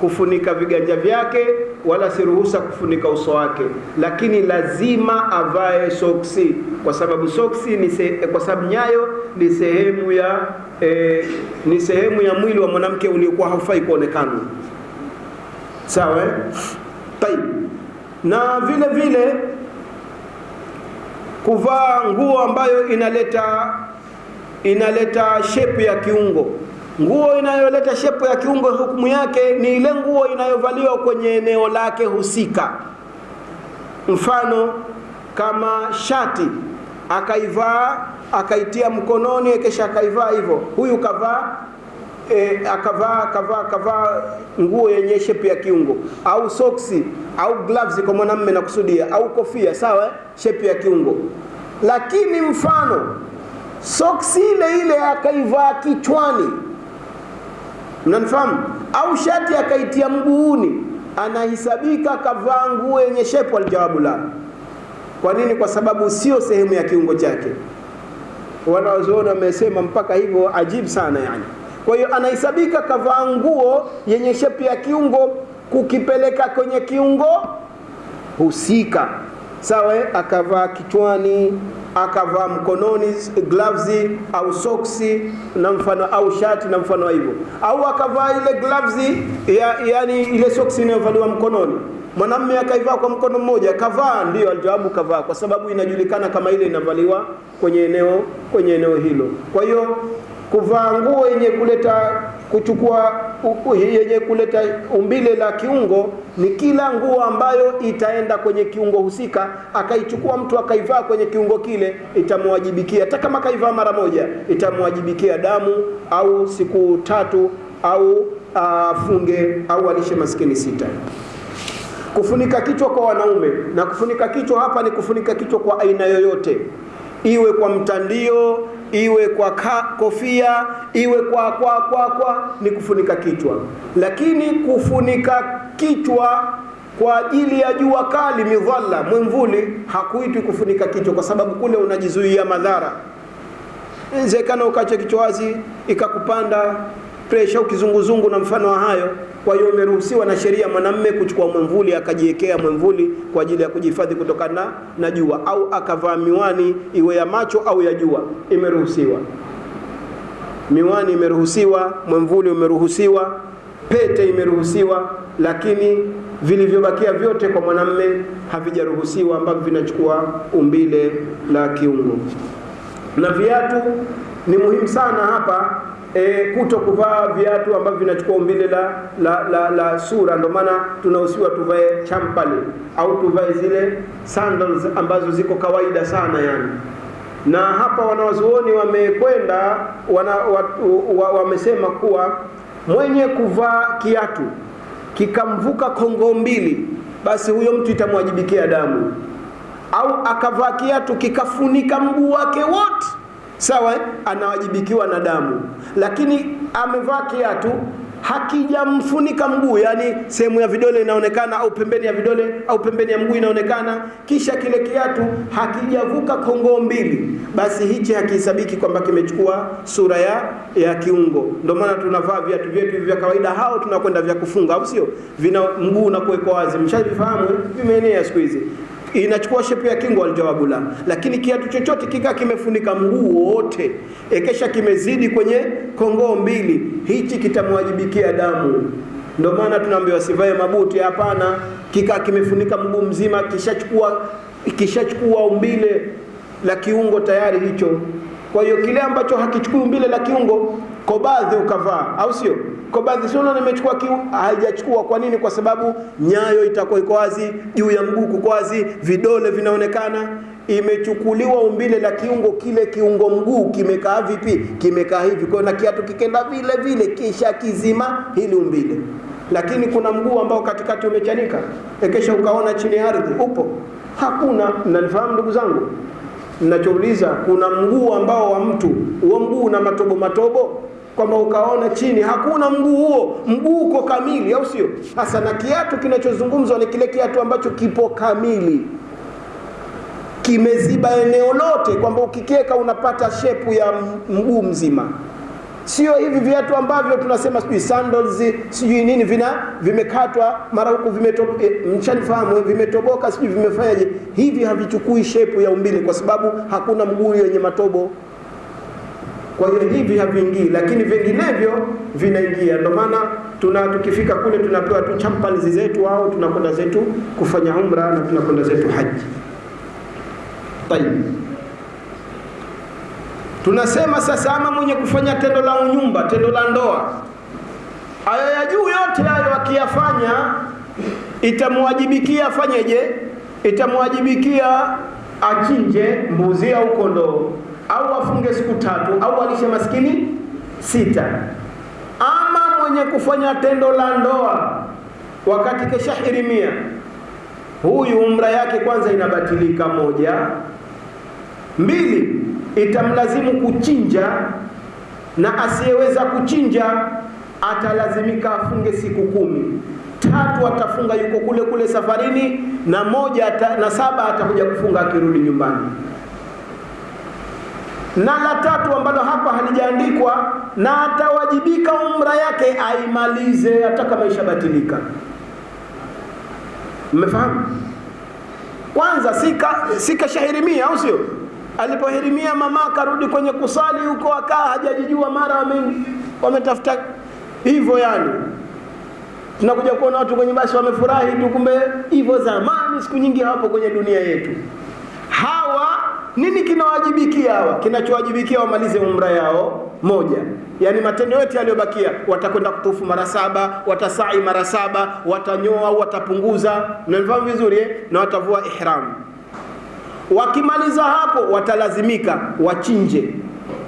kufunika viganja vyake wala si ruhusa kufunika uso wake, lakini lazima avae soksi, kwa sababu soksi ni se, kwa sababu nyayo ni sehemu ya eh, ni sehemu ya mwili wa mwanamke uliokuwa haufai kuonekana. Sawa, Tayib. Na vile vile kuvaa nguo ambayo inaleta inaleta shepu ya kiungo. Nguo inayoleta shepu ya kiungo, hukumu yake ni ile nguo inayovaliwa kwenye eneo lake husika. Mfano kama shati akaivaa akaitia mkononi, kisha akaivaa hivyo, huyu kavaa e, akavaa akavaa akavaa nguo yenye shepu ya kiungo, au soksi au gloves kwa mwanamume nakusudia, au kofia, sawa, shepu ya kiungo. Lakini mfano soksi ile ile akaivaa kichwani, mnanifahamu, au shati akaitia mguuni, anahisabika kavaa nguo yenye shepu? Aljawabu la. Kwa nini? Kwa sababu sio sehemu ya kiungo chake. Wanawazuoni wamesema mpaka hivyo, ajibu sana yani. Kwa hiyo anahesabika kavaa nguo yenye shepu ya kiungo, kukipeleka kwenye kiungo husika, sawa. Akavaa kichwani, akavaa mkononi gloves au soksi na mfano au shati na mfano hivyo, au akavaa ile gloves ya, yani ile soksi inayovaliwa mkononi mwanamume akaivaa kwa mkono mmoja, kavaa. Ndio aljawabu, kavaa, kwa sababu inajulikana kama ile inavaliwa kwenye eneo kwenye eneo hilo. Kwa hiyo kuvaa nguo yenye kuleta kuchukua yenye kuleta umbile la kiungo ni kila nguo ambayo itaenda kwenye kiungo husika, akaichukua mtu akaivaa kwenye kiungo kile, itamwajibikia hata kama kaivaa mara moja, itamwajibikia damu au siku tatu au afunge au alishe maskini sita. Kufunika kichwa kwa wanaume, na kufunika kichwa hapa ni kufunika kichwa kwa aina yoyote, iwe kwa mtandio, iwe kwa ka, kofia, iwe kwa kwa kwa kwa, ni kufunika kichwa. Lakini kufunika kichwa kwa ajili ya jua kali, midhalla, mwimvuli, hakuitwi kufunika kichwa, kwa sababu kule unajizuia madhara. Inawezekana ukacha kichwa wazi ikakupanda presha au kizunguzungu na mfano wa hayo. Kwa hiyo imeruhusiwa na sheria mwanamme kuchukua mwemvuli akajiwekea mwemvuli kwa ajili ya kujihifadhi kutokana na jua, au akavaa miwani iwe ya macho au ya jua, imeruhusiwa. Miwani imeruhusiwa, mwemvuli umeruhusiwa, pete imeruhusiwa, lakini vilivyobakia vyote kwa mwanamme havijaruhusiwa, ambavyo vinachukua umbile la kiungo. Na viatu ni muhimu sana hapa E, kuto kuvaa viatu ambavyo vinachukua umbile la, la, la, la sura. Ndio maana tunahusiwa tuvae champali au tuvae zile sandals ambazo ziko kawaida sana yani. Na hapa wanawazuoni wamekwenda wana, wamesema wa, kuwa mwenye kuvaa kiatu kikamvuka kongo mbili, basi huyo mtu itamwajibikia damu, au akavaa kiatu kikafunika mguu wake wote sawa, anawajibikiwa na damu. Lakini amevaa kiatu hakijamfunika mguu, yani sehemu ya vidole inaonekana au pembeni ya vidole au pembeni ya mguu inaonekana, kisha kile kiatu hakijavuka kongoo mbili, basi hichi hakihesabiki kwamba kimechukua sura ya, ya kiungo. Ndio maana tunavaa viatu vyetu vya kawaida, hao tunakwenda vya kufunga, au sio? Vina mguu na kuwekwa wazi, mshavifahamu, vimeenea siku hizi inachukua shepu ya kingo, aljawabu la. Lakini kiatu chochote kikaa kimefunika mguu wote, ekesha kimezidi kwenye kongoo mbili, hichi kitamwajibikia damu. Ndio maana tunaambiwa sivae mabuti, hapana. kikaa kimefunika mguu mzima, kishachukua kishachukua umbile la kiungo tayari hicho. Kwa hiyo kile ambacho hakichukui umbile la kiungo, kobadhi ukavaa, au sio? Kobadhi sio na nimechukua kiu, haijachukua. Kwa nini? Kwa sababu nyayo itakuwa iko wazi, juu ya mguu kuko wazi, vidole vinaonekana. Imechukuliwa umbile la kiungo, kile kiungo mguu kimekaa vipi? Kimekaa hivi. Kwa na kiatu kikenda vile vile, kisha kizima hili umbile. Lakini kuna mguu ambao katikati umechanika, ekesha ukaona chini ya ardhi, upo? Hakuna. Mnanifahamu ndugu zangu? nachouliza kuna mguu ambao wa mtu, huo mguu una matobo matobo kwamba ukaona chini hakuna mguu huo, mguu uko kamili, au sio? Sasa na kiatu kinachozungumzwa ni kile kiatu ambacho kipo kamili, kimeziba eneo lote, kwamba ukikeka unapata shepu ya mguu mzima. Sio hivi viatu ambavyo tunasema sijui sandals sijui nini, vina vimekatwa mara huku vimetoboka, e, mshanifahamu, vimetoboka sijui vimefanyaje. Hivi havichukui shepu ya umbili kwa sababu hakuna mguu yenye matobo kwa hiyo hivi haviingii, lakini vinginevyo vinaingia. Ndio maana tuna tukifika kule tunapewa tu champalizi zetu au tunakwenda zetu kufanya umra na tunakwenda zetu haji. Tayib, tunasema sasa, ama mwenye kufanya tendo la unyumba, tendo la ndoa, ayo ya juu yote hayo akiyafanya, itamwajibikia afanyeje? Itamwajibikia achinje mbuzi au kondoo au afunge siku tatu au alishe maskini sita. Ama mwenye kufanya tendo la ndoa wakati keshahirimia, huyu umra yake kwanza inabatilika, moja. Mbili, itamlazimu kuchinja, na asiyeweza kuchinja atalazimika afunge siku kumi. Tatu, atafunga yuko kule kule safarini, na moja ata, na saba atakuja kufunga akirudi nyumbani na la tatu ambalo hapa halijaandikwa, na atawajibika umra yake aimalize hata kama ishabatilika. Mmefahamu? Kwanza sika sikashahirimia, au sio? Alipohirimia mama akarudi kwenye kusali huko, akaa hajajijua, mara wame wametafuta hivyo. Yani tunakuja kuona watu kwenye basi wamefurahi tu, kumbe hivyo zamani, siku nyingi hawapo kwenye dunia yetu hawa nini kinawajibikia hawa? Kinachowajibikia wamalize umra yao moja, yani matendo yote yaliyobakia, watakwenda kutufu mara saba, watasai mara saba, watanyoa au watapunguza, mnafahamu vizuri eh? na watavua ihram. Wakimaliza hapo, watalazimika wachinje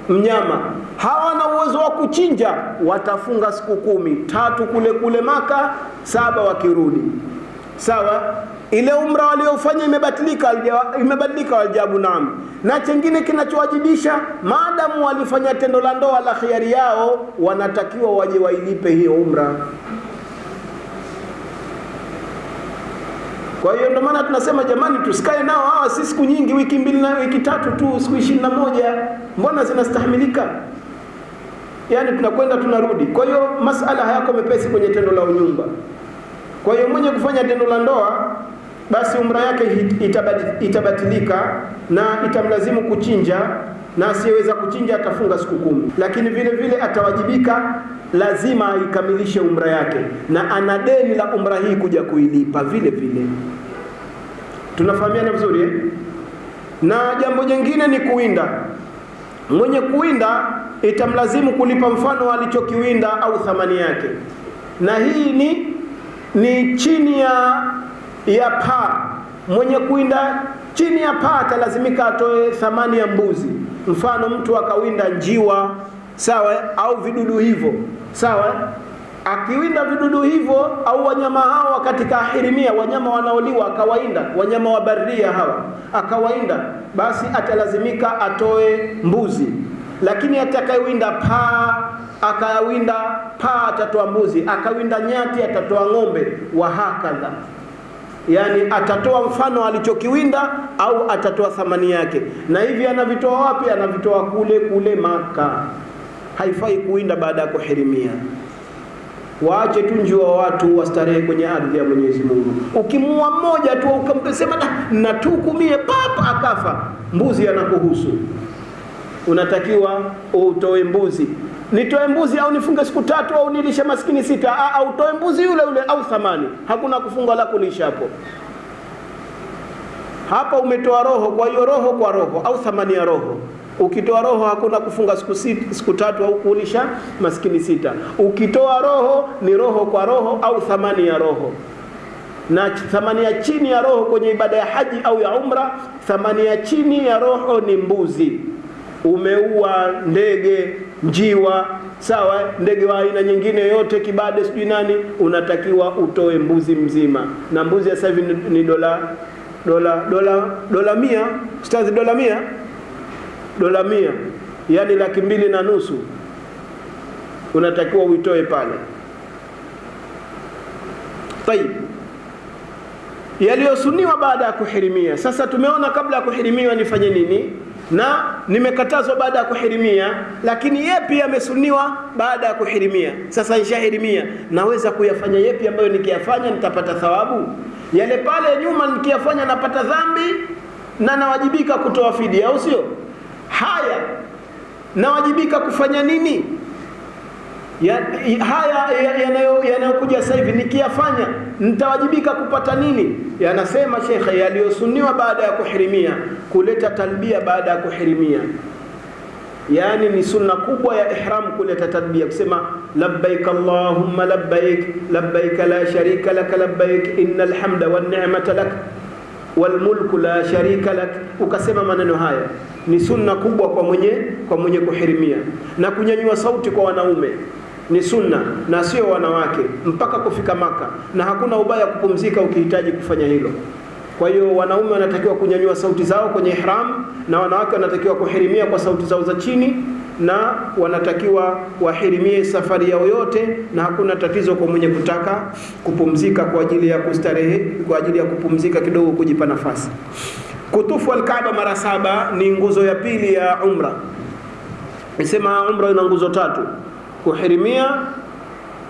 mnyama. Hawana uwezo wa kuchinja, watafunga siku kumi, tatu kule kule Maka, saba wakirudi. Sawa, ile umra waliofanya imebatilika, imebadilika. waljabu naam. Na chengine kinachowajibisha, maadamu walifanya tendo la ndoa la khiari yao, wanatakiwa waje wailipe hiyo umra. Kwa hiyo ndio maana tunasema jamani, tusikae nao hawa, si siku nyingi, wiki mbili na wiki tatu tu, siku ishirini na moja mbona zinastahimilika? Yaani tunakwenda tunarudi. Kwa hiyo masala hayako mepesi kwenye tendo la unyumba. Kwa hiyo mwenye kufanya tendo la ndoa basi umra yake itabatilika na itamlazimu kuchinja, na asiyeweza kuchinja atafunga siku kumi, lakini vile vile atawajibika, lazima aikamilishe umra yake, na ana deni la umra hii kuja kuilipa vile vile. Tunafahamiana vizuri eh? Na jambo jingine ni kuwinda. Mwenye kuwinda itamlazimu kulipa mfano alichokiwinda au thamani yake, na hii ni ni chini ya ya paa. Mwenye kuinda chini ya paa atalazimika atoe thamani ya mbuzi. Mfano, mtu akawinda njiwa, sawa, au vidudu hivyo, sawa. Akiwinda vidudu hivyo au wanyama hawa katika ahirimia, wanyama wanaoliwa akawainda, wanyama wa baria hawa akawainda, basi atalazimika atoe mbuzi. Lakini atakayewinda paa akawinda paa atatoa mbuzi, akawinda nyati atatoa ng'ombe, wa hakadha yani atatoa mfano alichokiwinda au atatoa thamani yake. Na hivi anavitoa wapi? Anavitoa kule kule Maka. Haifai kuwinda baada ya kuhirimia. Waache tu njua watu wastarehe kwenye ardhi ya Mwenyezi Mungu. Ukimua mmoja tu ukamsema natukumie papa akafa, mbuzi anakuhusu, unatakiwa utoe mbuzi nitoe mbuzi au nifunge siku tatu au nilishe maskini sita au utoe mbuzi yule yule au thamani. Hakuna kufunga la kulisha hapo. Hapa umetoa roho, kwa hiyo roho kwa roho au thamani ya roho. Ukitoa roho hakuna kufunga siku, sita, siku tatu au kulisha maskini sita. Ukitoa roho ni roho kwa roho au thamani ya roho na thamani ya chini ya roho kwenye ibada ya haji au ya umra, thamani ya chini ya roho ni mbuzi. Umeua ndege njiwa sawa, ndege wa aina nyingine yoyote, kibade, sijui nani, unatakiwa utoe mbuzi mzima, na mbuzi sasa hivi ni dola dola dola dola mia. Stazi dola mia? Dola mia, yani laki mbili na nusu, unatakiwa uitoe pale. Tayib, yaliyosuniwa baada ya kuhirimia. Sasa tumeona kabla ya kuhirimiwa nifanye nini na nimekatazwa baada ya kuhirimia, lakini yepi yamesuniwa baada ya kuhirimia? Sasa nishahirimia, naweza kuyafanya yepi ambayo nikiyafanya nitapata thawabu? Yale pale nyuma nikiyafanya napata dhambi na nawajibika kutoa fidia, au sio? Haya, nawajibika kufanya nini? Ya, haya yanayokuja ya sasa hivi nikiyafanya nitawajibika kupata nini? Yanasema shekhe, yaliyosuniwa baada ya kuhirimia, kuleta talbia baada ya kuhirimia, Yani ni sunna kubwa ya ihram kuleta talbia, kusema labbaik allahumma labbaik labbaik la sharika lak labbaik innal hamda wan ni'mata lak wal mulku la sharika lak. Ukasema maneno haya ni sunna kubwa kwa mwenye kwa mwenye kuhirimia, na kunyanyua sauti kwa wanaume ni sunna na sio wanawake mpaka kufika Maka, na hakuna ubaya kupumzika ukihitaji kufanya hilo. Kwa hiyo wanaume wanatakiwa kunyanyua sauti zao kwenye ihram, na wanawake wanatakiwa kuhirimia kwa sauti zao za chini, na wanatakiwa wahirimie safari yao yote, na hakuna tatizo kwa mwenye kutaka kupumzika kwa ajili ya kustarehe, kwa ajili ya kupumzika kidogo, kujipa nafasi. Kutufu Alkaaba mara saba ni nguzo ya pili ya umra. Nisema umra ina nguzo tatu kuhirimia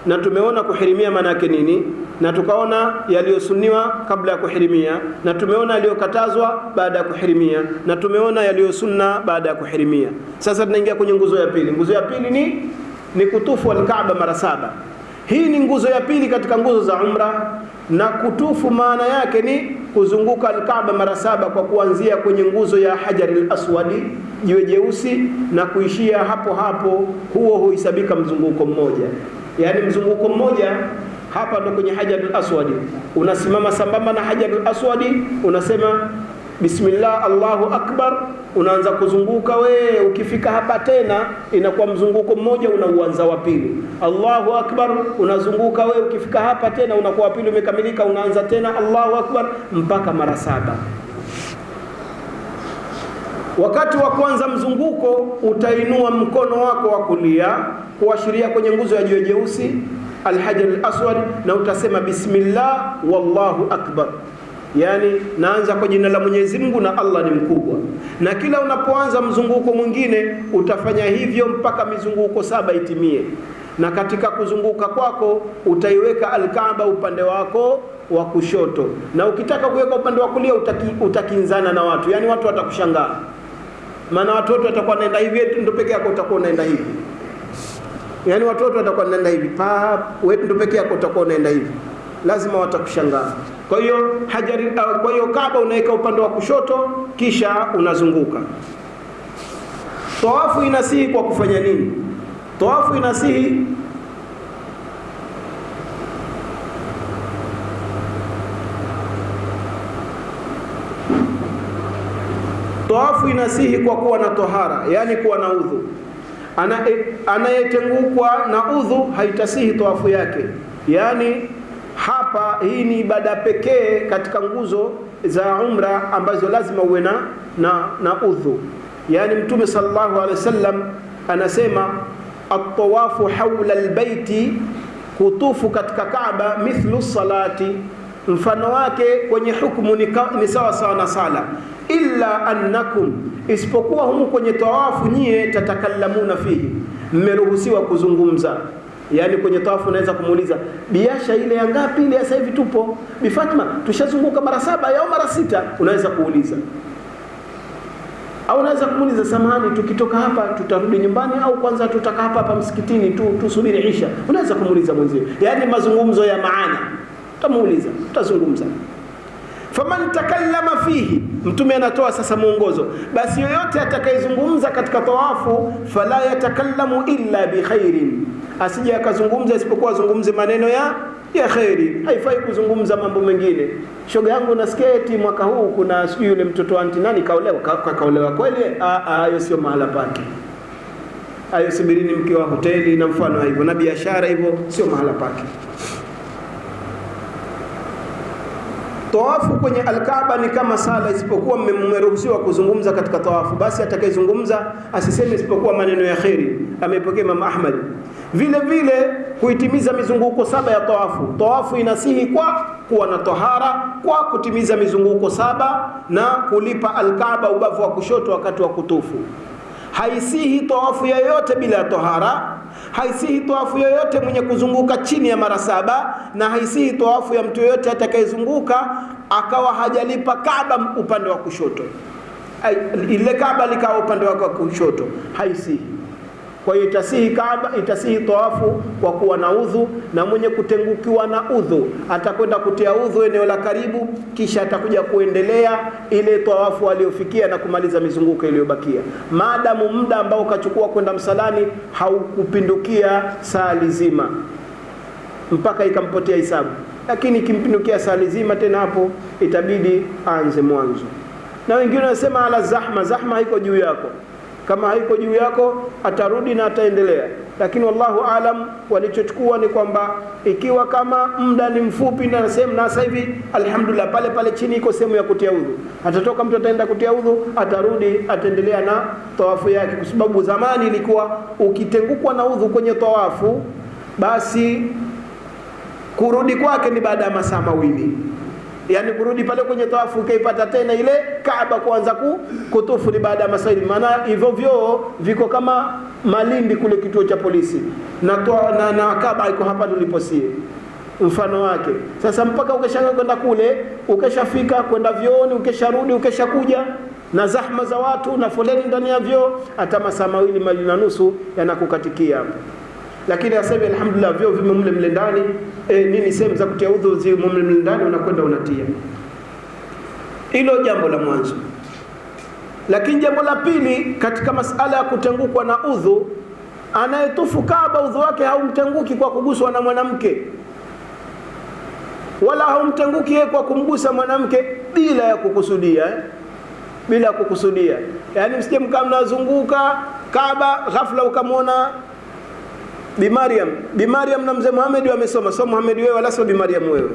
na tumeona kuhirimia maana yake nini, na tukaona yaliyosuniwa kabla ya kuhirimia, na tumeona yaliyokatazwa baada ya kuhirimia, na tumeona yaliyosunna baada ya kuhirimia. Sasa tunaingia kwenye nguzo ya pili. Nguzo ya pili ni ni kutufu alkaaba mara saba. Hii ni nguzo ya pili katika nguzo za umra, na kutufu maana yake ni kuzunguka alkaaba mara saba kwa kuanzia kwenye nguzo ya hajaril aswadi jiwe jeusi na kuishia hapo hapo, huo huhisabika mzunguko mmoja. Yaani mzunguko mmoja hapa ndo kwenye Hajaril aswadi, unasimama sambamba na Hajaril aswadi, unasema bismillah allahu akbar, unaanza kuzunguka we. Ukifika hapa tena inakuwa mzunguko mmoja, unauanza wa pili, allahu akbar, unazunguka we. Ukifika hapa tena unakuwa wa pili umekamilika, unaanza tena allahu akbar mpaka mara saba. Wakati wa kwanza mzunguko utainua mkono wako wa kulia kuashiria kwenye nguzo ya jiwe jeusi alhajar alaswad, na utasema bismillah wallahu akbar, yani naanza kwa jina la Mwenyezi Mungu na Allah ni mkubwa. Na kila unapoanza mzunguko mwingine utafanya hivyo mpaka mizunguko saba itimie, na katika kuzunguka kwako utaiweka Alkaaba upande wako wa kushoto, na ukitaka kuweka upande wa kulia utaki, utakinzana na watu, yani watu watakushangaa maana watoto watakuwa naenda hivi, ndio peke yako utakuwa unaenda hivi. Yaani watoto watakuwa naenda hivi pa, wewe ndo peke yako utakuwa unaenda hivi, lazima watakushangaa. Kwa hiyo hajari, uh, kwa hiyo Kaaba unaweka upande wa kushoto, kisha unazunguka. Tawafu inasihi kwa kufanya nini? Tawafu inasihi Tawafu inasihi kwa kuwa na tohara, yani kuwa na udhu. Anayetengukwa na udhu haitasihi tawafu yake. Yani hapa, hii ni ibada pekee katika nguzo za umra ambazo lazima uwe na, na, na udhu. Yani Mtume sallallahu alaihi wasallam anasema atawafu haula albaiti, kutufu katika Kaaba, mithlu salati, mfano wake kwenye hukumu ni, sawa sawa na sala, illa annakum, isipokuwa humu kwenye tawafu nyie tatakallamuna fihi, mmeruhusiwa kuzungumza Yaani kwenye tawafu unaweza kumuuliza biasha ile ya ngapi? Ile sasa hivi tupo. Bi Fatma tushazunguka mara saba au mara sita, unaweza kuuliza. Au unaweza kumuuliza samahani, tukitoka hapa tutarudi nyumbani au kwanza tutaka hapa hapa msikitini tu tusubiri isha. Unaweza kumuuliza mwenzio, yaani mazungumzo ya maana, utamuuliza, utazungumza. Faman takallama fihi, Mtume anatoa sasa mwongozo, basi yoyote atakayezungumza katika tawafu, fala yatakallamu illa bikhairin, asije akazungumza isipokuwa azungumze maneno ya ya kheri. Haifai kuzungumza mambo mengine. Shoga yangu nasikia eti mwaka huu kuna sijui yule mtoto anti nani kaolewa. Ka, ka, kaolewa kweli? Hayo sio mahala pake. Hayo subirini mkiwa hoteli na mfano hivyo, na biashara hivyo, sio mahala pake. Tawafu kwenye Alkaaba ni kama sala, isipokuwa mmeruhusiwa kuzungumza katika tawafu. Basi atakayezungumza asiseme isipokuwa maneno ya kheri. Amepokea Imam Ahmad. Vile vile kuitimiza mizunguko saba ya tawafu. Tawafu inasihi kwa kuwa na tahara, kwa kutimiza mizunguko saba na kulipa Alkaaba ubavu wa kushoto wakati wa kutufu. Haisihi tawafu yoyote bila ya tahara haisihi tawafu yoyote mwenye kuzunguka chini ya mara saba, na haisihi tawafu ya mtu yoyote atakayezunguka akawa hajalipa Kaaba upande wa kushoto, ile Kaaba likawa upande wake wa kushoto, haisihi. Kwa hiyo itasihi Kaaba, itasihi tawafu kwa kuwa na udhu, na mwenye kutengukiwa na udhu atakwenda kutia udhu eneo la karibu, kisha atakuja kuendelea ile tawafu aliyofikia na kumaliza mizunguko iliyobakia, maadamu muda ambao ukachukua kwenda msalani haukupindukia saa lizima, mpaka ikampotea hisabu. Lakini ikimpindukia saa lizima, tena hapo itabidi aanze mwanzo. Na wengine wanasema ala zahma, zahma iko juu yako kama haiko juu yako atarudi na ataendelea, lakini wallahu alam, walichochukua ni kwamba ikiwa kama muda ni mfupi na sehemu, na sasa hivi alhamdulillah, pale pale chini iko sehemu ya kutia udhu, atatoka mtu ataenda kutia udhu, atarudi ataendelea na tawafu yake, kwa sababu zamani ilikuwa ukitengukwa na udhu kwenye tawafu, basi kurudi kwake ni baada ya masaa mawili yaani kurudi pale kwenye tawafu ukaipata tena ile Kaaba kuanza kutufu ni baada ya masaili. Maana hivyo vyoo viko kama Malindi kule kituo cha polisi na, na, na Kaaba iko hapa tuliposie mfano wake. Sasa mpaka ukeshaga kwenda kule ukeshafika kwenda vyooni ukesharudi ukeshakuja na zahma za watu na foleni ndani ya vyoo, hata masaa mawili mawili na nusu yanakukatikia hapo lakini aseme alhamdulillah vyo vime mle mle ndani e, nini sehemu za kutia udhu zimo mle mle ndani, unakwenda unatia. Hilo jambo la mwanzo. Lakini jambo la pili katika masala ya kutengukwa na udhu, anayetufu Kaaba udhu wake haumtenguki kwa kuguswa na mwanamke, wala haumtenguki yeye kwa kumgusa mwanamke bila ya kukusudia eh? bila ya kukusudia, yaani msije mkaa mnazunguka Kaaba ghafla ukamwona Bi Mariam, Bi Mariam na mzee Muhammad wamesoma, so Muhammad wewe wala sio Bi Mariam wewe.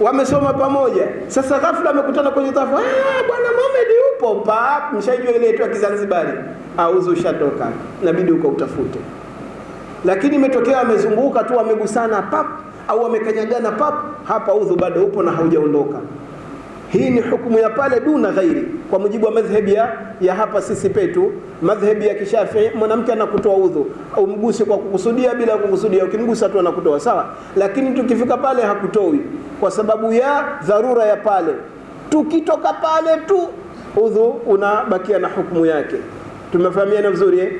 Wamesoma pamoja. Sasa ghafla amekutana kwenye tafu. Ah, bwana Muhammad yupo pa, mshajua ile ya Kizanzibari. Auzu ushatoka. Inabidi uko utafute. Lakini imetokea amezunguka tu amegusana pap au amekanyagana pap, hapa udhu bado upo na haujaondoka. Hii ni hukumu ya pale duna ghairi, kwa mujibu wa madhhabi ya, ya hapa sisi petu, madhhabi ya Kishafii. Mwanamke anakutoa udhu, umguse kwa kukusudia, bila kukusudia, ukimgusa tu anakutoa sawa. Lakini tukifika pale hakutoi kwa sababu ya dharura ya pale. Tukitoka pale tu udhu unabakia na hukumu yake. Tumefahamiana vizuri eh?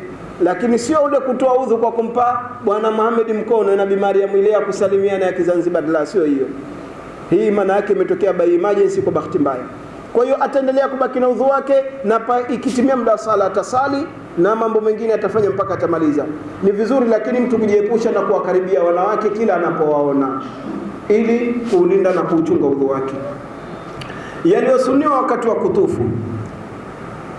Lakini sio ule kutoa udhu kwa kumpa bwana Muhammad mkono na Bi ile ya kusalimiana ya Kizanzibar, la sio hiyo. Hii maana yake imetokea by emergency kwa bahati mbaya. Kwa hiyo ataendelea kubaki na udhu wake, na ikitimia muda wa sala atasali na mambo mengine atafanya mpaka atamaliza. Ni vizuri, lakini mtu kujiepusha na kuwakaribia wanawake kila anapowaona, ili kuulinda na kuuchunga udhu wake. Yaliyosuniwa wakati wa kutufu,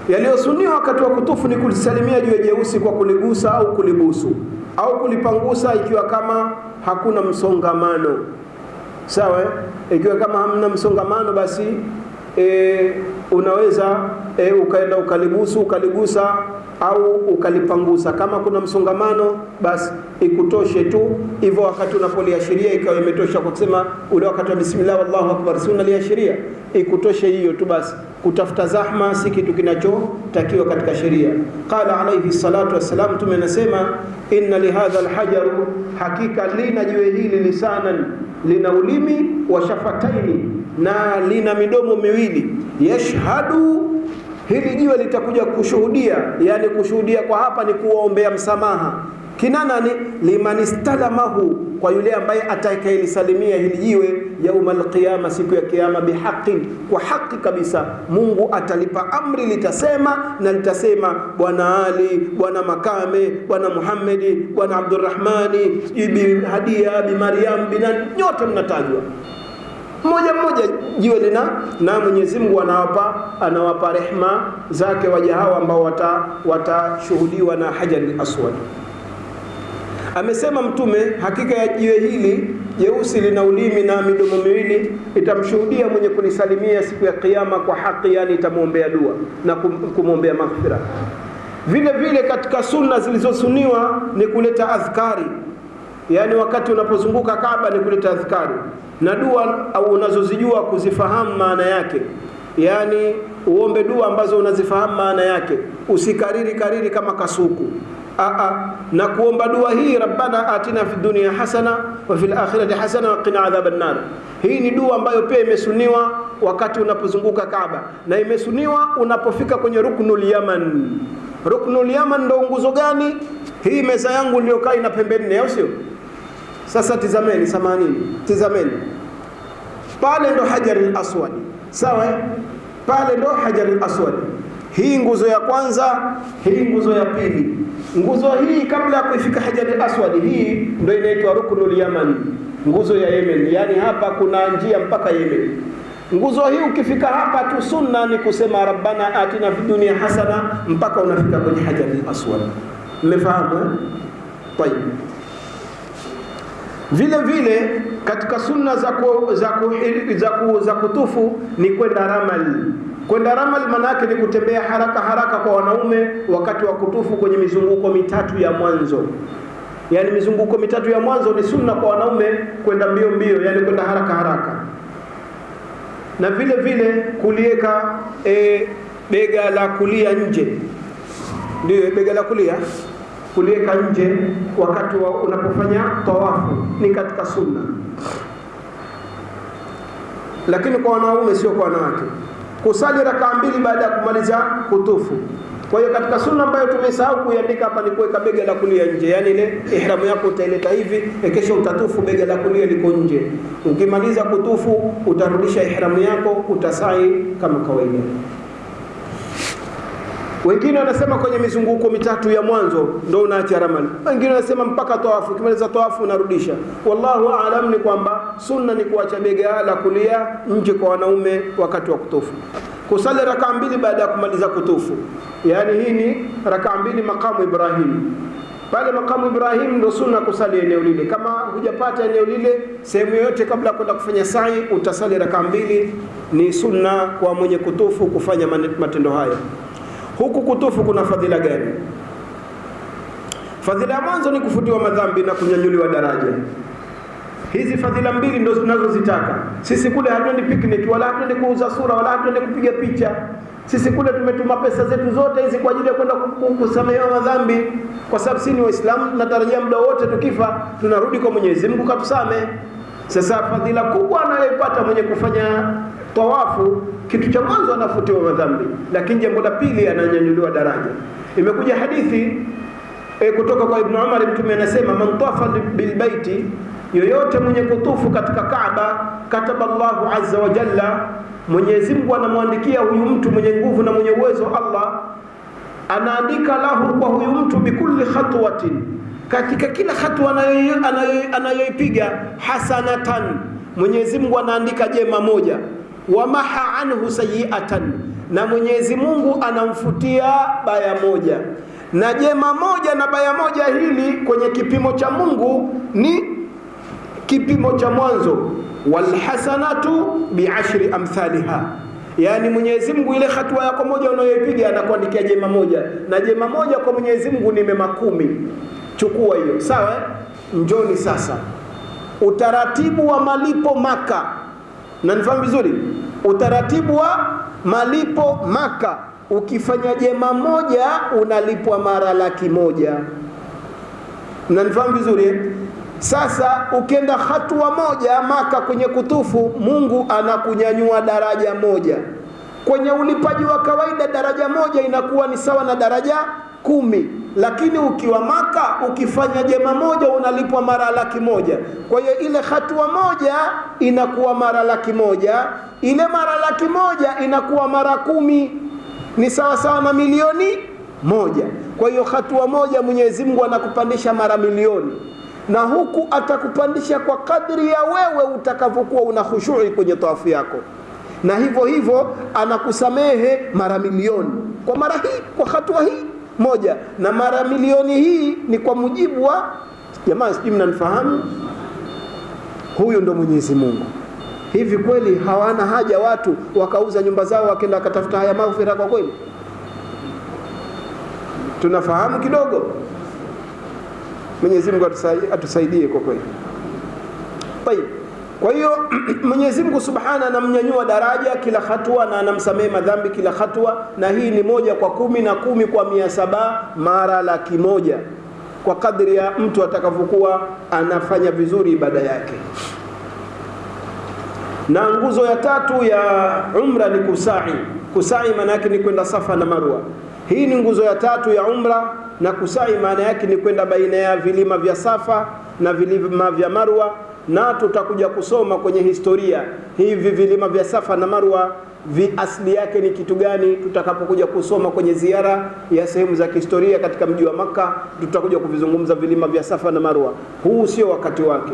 yaliyosuniwa wakati wa kutufu ni kulisalimia jiwe jeusi kwa kuligusa au kulibusu au kulipangusa, ikiwa kama hakuna msongamano Sawa, ikiwa kama hamna msongamano basi e, unaweza e, ukaenda ukalibusu ukaligusa au ukalipangusa. Kama kuna msongamano, basi ikutoshe tu hivyo. Wakati unapoliashiria ikawa imetosha kwa kusema ule wakati wa bismillah wallahu akbar, si unaliashiria, ikutoshe hiyo tu basi. Kutafuta zahma si kitu kinachotakiwa katika sheria. Qala alayhi salatu wassalam, Mtume anasema inna lihadha alhajaru, hakika lina jiwe hili lisanan, lina ulimi wa shafataini, na lina midomo miwili. Yashhadu, hili jiwe litakuja kushuhudia. Yani kushuhudia kwa hapa ni kuwaombea msamaha kina nani? liman istalamahu, kwa yule ambaye atakayelisalimia hili jiwe yauma alqiyama, siku ya kiyama, bihaqin, kwa haki kabisa. Mungu atalipa amri, litasema na litasema, bwana Ali, bwana Makame, bwana Muhammedi, bwana Abdurrahmani, bi Hadia, bi Maryam, bina nyote mnatajwa mmoja mmoja jiwe lina na Mwenyezi Mungu anawapa anawapa rehma zake waja hao ambao watashuhudiwa wata na Hajarul Aswad. Amesema Mtume, hakika ya jiwe hili jeusi lina ulimi na midomo miwili, itamshuhudia mwenye kunisalimia siku ya Kiyama kwa haki, yani itamwombea dua na kumwombea maghfira. Vile vile katika sunna zilizosuniwa ni kuleta adhkari, yani wakati unapozunguka Kaaba ni kuleta adhkari na dua au unazozijua kuzifahamu maana yake, yani uombe dua ambazo unazifahamu maana yake, usikariri kariri kama kasuku. Aa, na kuomba dua hii rabbana atina fi dunya hasana wa fil akhirati hasana wa qina adhaban nar. Hii ni dua ambayo pia imesuniwa wakati unapozunguka Kaaba na imesuniwa unapofika kwenye ruknul yaman. Ruknul yaman ndo nguzo gani? Hii meza yangu iliyokaa ina pembe nne, au sio? Sasa tizameni, samanini, tizameni pale ndo hajar aswad, sawa? Pale ndo hajar aswad. Hii nguzo ya kwanza, hii nguzo ya pili. Nguzo hii kabla ya kuifika hajarul aswad, hii ndo inaitwa Ruknul Yamani, nguzo ya Yemen. Yani hapa kuna njia mpaka Yemen. Nguzo hii ukifika hapa tu, sunna ni kusema rabbana atina fid dunya hasana mpaka unafika kwenye hajarul aswad. Mmefahamu eh? Tayeb. Vile vile katika sunna za, ku, za, ku, za, ku, za kutufu ni kwenda ramal. Kwenda ramal maana yake ni kutembea haraka haraka kwa wanaume wakati wa kutufu kwenye mizunguko mitatu ya mwanzo. yani mizunguko mitatu ya mwanzo ni sunna kwa wanaume kwenda mbio mbio, yani kwenda haraka haraka, na vile vile kulieka e, bega la kulia nje, ndio bega la kulia kuliweka nje wakati wa unapofanya tawafu ni katika sunna, lakini kwa wanaume sio kwa wanawake. Kusali rakaa mbili baada ya kumaliza kutufu. Kwa hiyo katika sunna ambayo tumesahau kuiandika hapa ni kuweka bega la kulia nje, yaani ile ihramu yako utaileta hivi, kesho utatufu, bega la kulia liko nje. Ukimaliza kutufu utarudisha ihramu yako, utasai kama kawaida. Wengine wanasema kwenye mizunguko mitatu ya mwanzo ndo unaacha ramali, wengine wanasema mpaka tawafu. Ukimaliza tawafu unarudisha. Wallahu aalam ni kwamba sunna ni kuacha bega la kulia nje kwa wanaume wakati wa kutufu. Kusali rakaa mbili baada ya kumaliza kutufu, yaani hii ni rakaa mbili makamu Ibrahim. Pale makamu Ibrahim ndo sunna kusali eneo lile. Kama hujapata eneo lile sehemu yoyote, kabla ya kwenda kufanya sa'i, utasali rakaa mbili. Ni sunna kwa mwenye kutufu kufanya matendo hayo. Huku kutufu kuna fadhila gani? Fadhila ya mwanzo ni kufutiwa madhambi na kunyanyuliwa daraja. Hizi fadhila mbili ndo tunazozitaka sisi. Kule hatuendi picnic wala hatuendi kuuza sura wala hatuendi kupiga picha. Sisi kule tumetuma pesa zetu zote hizi kwa ajili ya kwenda kusamehewa madhambi, kwa sababu sisi ni Waislamu, tunatarajia muda wote tukifa tunarudi kwa Mwenyezi Mungu katusame. Sasa fadhila kubwa anayoipata mwenye kufanya tawafu, kitu cha mwanzo anafutiwa madhambi, lakini jambo la pili ananyanyuliwa daraja. Imekuja hadithi e, kutoka kwa Ibn Umar, Mtume anasema man tafa bilbaiti, yoyote mwenye kutufu katika Kaaba, kataba Allahu azza wa jalla, Mwenyezi Mungu anamwandikia huyu mtu mwenye nguvu na mwenye uwezo, Allah anaandika lahu kwa huyu mtu bikulli khatwatin katika kila hatua anayoipiga hasanatan, Mwenyezi Mungu anaandika jema moja. Wamaha anhu sayiatan, na Mwenyezi Mungu anamfutia baya moja. Na jema moja na baya moja hili kwenye kipimo cha Mungu ni kipimo cha mwanzo, walhasanatu biashri amthaliha, Yaani Mwenyezi Mungu ile hatua yako moja unayoipiga anakuandikia jema moja, na jema moja kwa Mwenyezi Mungu ni mema kumi. Chukua hiyo, sawa eh? Njoni sasa, utaratibu wa malipo Maka, na nifahamu vizuri, utaratibu wa malipo Maka, ukifanya jema moja unalipwa mara laki moja. Mnanifahamu vizuri? Sasa ukienda hatua moja Maka kwenye kutufu, Mungu anakunyanyua daraja moja. Kwenye ulipaji wa kawaida daraja moja inakuwa ni sawa na daraja kumi, lakini ukiwa Maka ukifanya jema moja unalipwa mara laki moja. Kwa hiyo ile hatua moja inakuwa mara laki moja, ile mara laki moja inakuwa mara kumi, ni sawa sawa na milioni moja. Kwa hiyo hatua moja Mwenyezi Mungu anakupandisha mara milioni. Na huku atakupandisha kwa kadri ya wewe utakavyokuwa una khushui kwenye tawafu yako, na hivyo hivyo anakusamehe mara milioni. Kwa mara hii, kwa hatua hii moja, na mara milioni hii ni kwa mujibu wa jamaa, sijui mnanifahamu. Huyu ndo Mwenyezi Mungu. Hivi kweli hawana haja watu wakauza nyumba zao wakenda wakatafuta haya maghfira? Kwa kweli tunafahamu kidogo Mwenyezi Mungu atusaidie kwa kweli. Tayib. Kwa hiyo Mwenyezi Mungu Subhana anamnyanyua daraja kila hatua na anamsamehe madhambi kila hatua, na hii ni moja kwa kumi na kumi kwa mia saba mara laki moja kwa kadri ya mtu atakavyokuwa anafanya vizuri ibada yake. Na nguzo ya tatu ya umra ni kusai. Kusai maana yake ni kwenda Safa na Marwa. Hii ni nguzo ya tatu ya umra na kusai maana yake ni kwenda baina ya vilima vya Safa na vilima vya Marwa, na tutakuja kusoma kwenye historia hivi vilima vya Safa na Marwa vi asili yake ni kitu gani, tutakapokuja kusoma kwenye ziara ya sehemu za kihistoria katika mji wa Maka, tutakuja kuvizungumza vilima vya Safa na Marwa. Huu sio wakati wake.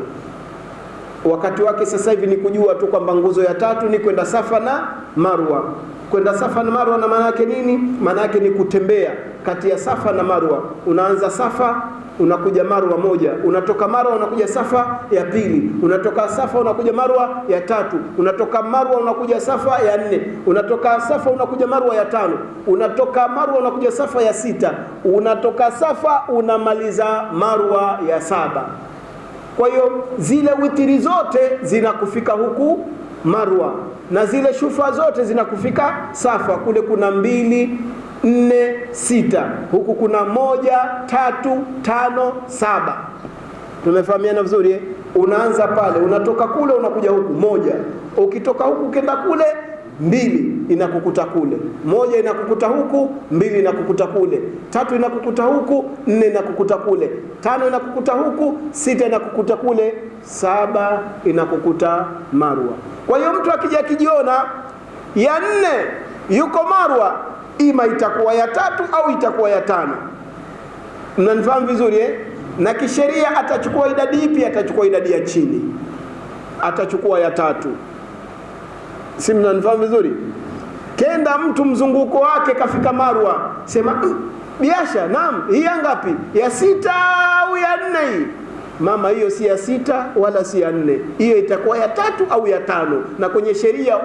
Wakati wake sasa hivi ni kujua tu kwamba nguzo ya tatu ni kwenda Safa na Marwa. Kwenda Safa na Marwa na maana yake nini? Maana yake ni kutembea kati ya Safa na Marwa. Unaanza Safa unakuja Marwa moja, unatoka Marwa unakuja Safa ya pili, unatoka Safa unakuja Marwa ya tatu, unatoka Marwa unakuja Safa ya nne, unatoka Safa unakuja Marwa ya tano, unatoka Marwa unakuja Safa ya sita, unatoka Safa unamaliza Marwa ya saba. Kwa hiyo zile witiri zote zinakufika huku Marwa na zile shufa zote zinakufika Safa. Kule kuna mbili, nne, sita, huku kuna moja, tatu, tano, saba. Tumefahamiana vizuri eh? Unaanza pale, unatoka kule unakuja huku moja, ukitoka huku ukenda kule mbili inakukuta kule, moja inakukuta huku, mbili inakukuta kule, tatu inakukuta huku, nne inakukuta kule, tano inakukuta huku, sita inakukuta kule, saba inakukuta Marwa. Kwa hiyo mtu akija akijiona ya nne yuko Marwa, ima itakuwa ya tatu au itakuwa ya tano. Mnanifahamu vizuri eh? Na kisheria atachukua idadi ipi? Atachukua idadi ya chini, atachukua ya tatu si mnanifahamu vizuri? Kenda mtu mzunguko wake kafika Marwa, sema mm, biasha, naam, hii ya ngapi? Ya sita au ya nne? Hii mama, hiyo si ya sita wala si ya nne, hiyo itakuwa ya tatu au ya tano. Na kwenye sheria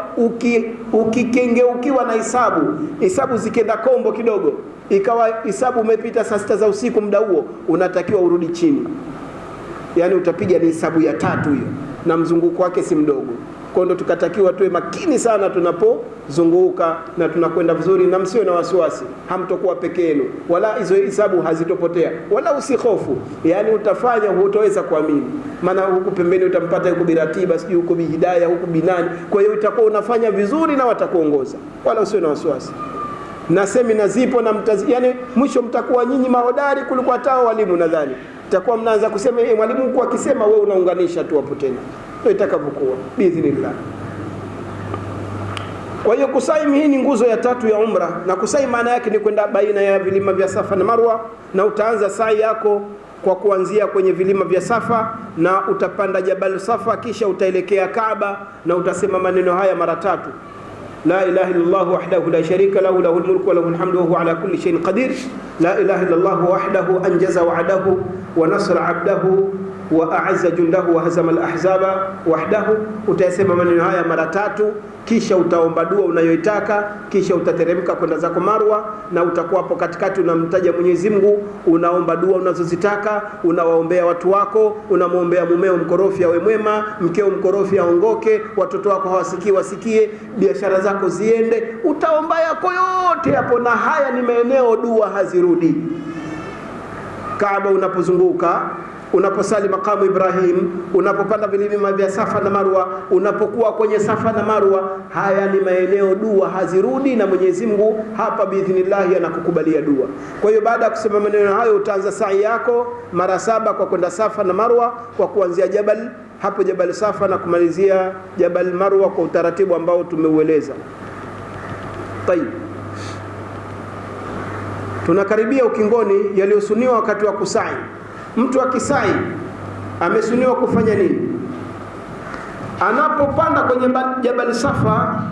ukikengeukiwa uki na hisabu, hisabu zikenda kombo kidogo, ikawa hisabu umepita saa sita za usiku, muda huo unatakiwa urudi chini, yaani utapiga ni hisabu ya tatu hiyo, na mzunguko wake si mdogo kwa ndo tukatakiwa tuwe makini sana tunapozunguka na tunakwenda vizuri, na msiwe na wasiwasi, hamtokuwa peke yenu, wala hizo hisabu hazitopotea, wala usihofu. Yani utafanya hutoweza kuamini, maana huku pembeni utampata huku biratiba, sijui huku bihidaya, huku binani. Kwa hiyo utakuwa unafanya vizuri na watakuongoza, wala usiwe na wasiwasi. Na semina zipo na mtazi, yani mwisho mtakuwa nyinyi mahodari kuliko hata walimu. Nadhani mtakuwa mnaanza kusema eh, mwalimu huku akisema, wewe unaunganisha tu hapo tena ndio itakavyokuwa. Biidhnillah. Kwa hiyo kusaimu hii ni nguzo ya tatu ya umra, na kusai maana yake ni kwenda baina ya vilima vya Safa na Marwa, na utaanza sai yako kwa kuanzia kwenye vilima vya Safa na utapanda Jabal Safa, kisha utaelekea Kaaba na utasema maneno haya mara tatu. La ilaha illallah wahdahu la sharika lahu lahul mulku wa lahul hamdu wa huwa ala kulli shay'in qadir. La ilaha illallah wahdahu anjaza wa'dahu wa nasara 'abdahu wa a'azza jundahu wa hazama al-ahzaba wahdahu. Utayasema maneno haya mara tatu, kisha utaomba dua unayoitaka, kisha utateremka kwenda zako Marwa, na utakuwa hapo katikati unamtaja Mwenyezi Mungu, unaomba dua unazozitaka, unawaombea watu wako, unamwombea mumeo mkorofi awe mwema, mkeo mkorofi aongoke, watoto wako hawasikii wasikie, biashara zako ziende, utaomba yako yote hapo, na haya ni maeneo dua hazirudi. Kaaba unapozunguka unaposali makamu Ibrahim, unapopanda vilima vya Safa na Marwa, unapokuwa kwenye Safa na Marwa, haya ni maeneo dua hazirudi, na Mwenyezi Mungu hapa biidhnillahi anakukubalia dua. Kwa hiyo baada ya kusema maneno hayo, utaanza sa'i yako mara saba kwa kwenda Safa na Marwa, kwa kuanzia Jabal hapo Jabal Safa na kumalizia Jabal Marwa kwa utaratibu ambao tumeueleza. Tayib, tunakaribia ukingoni yaliyosuniwa wakati wa kusai mtu akisai amesuniwa kufanya nini? Anapopanda kwenye Jabali Safa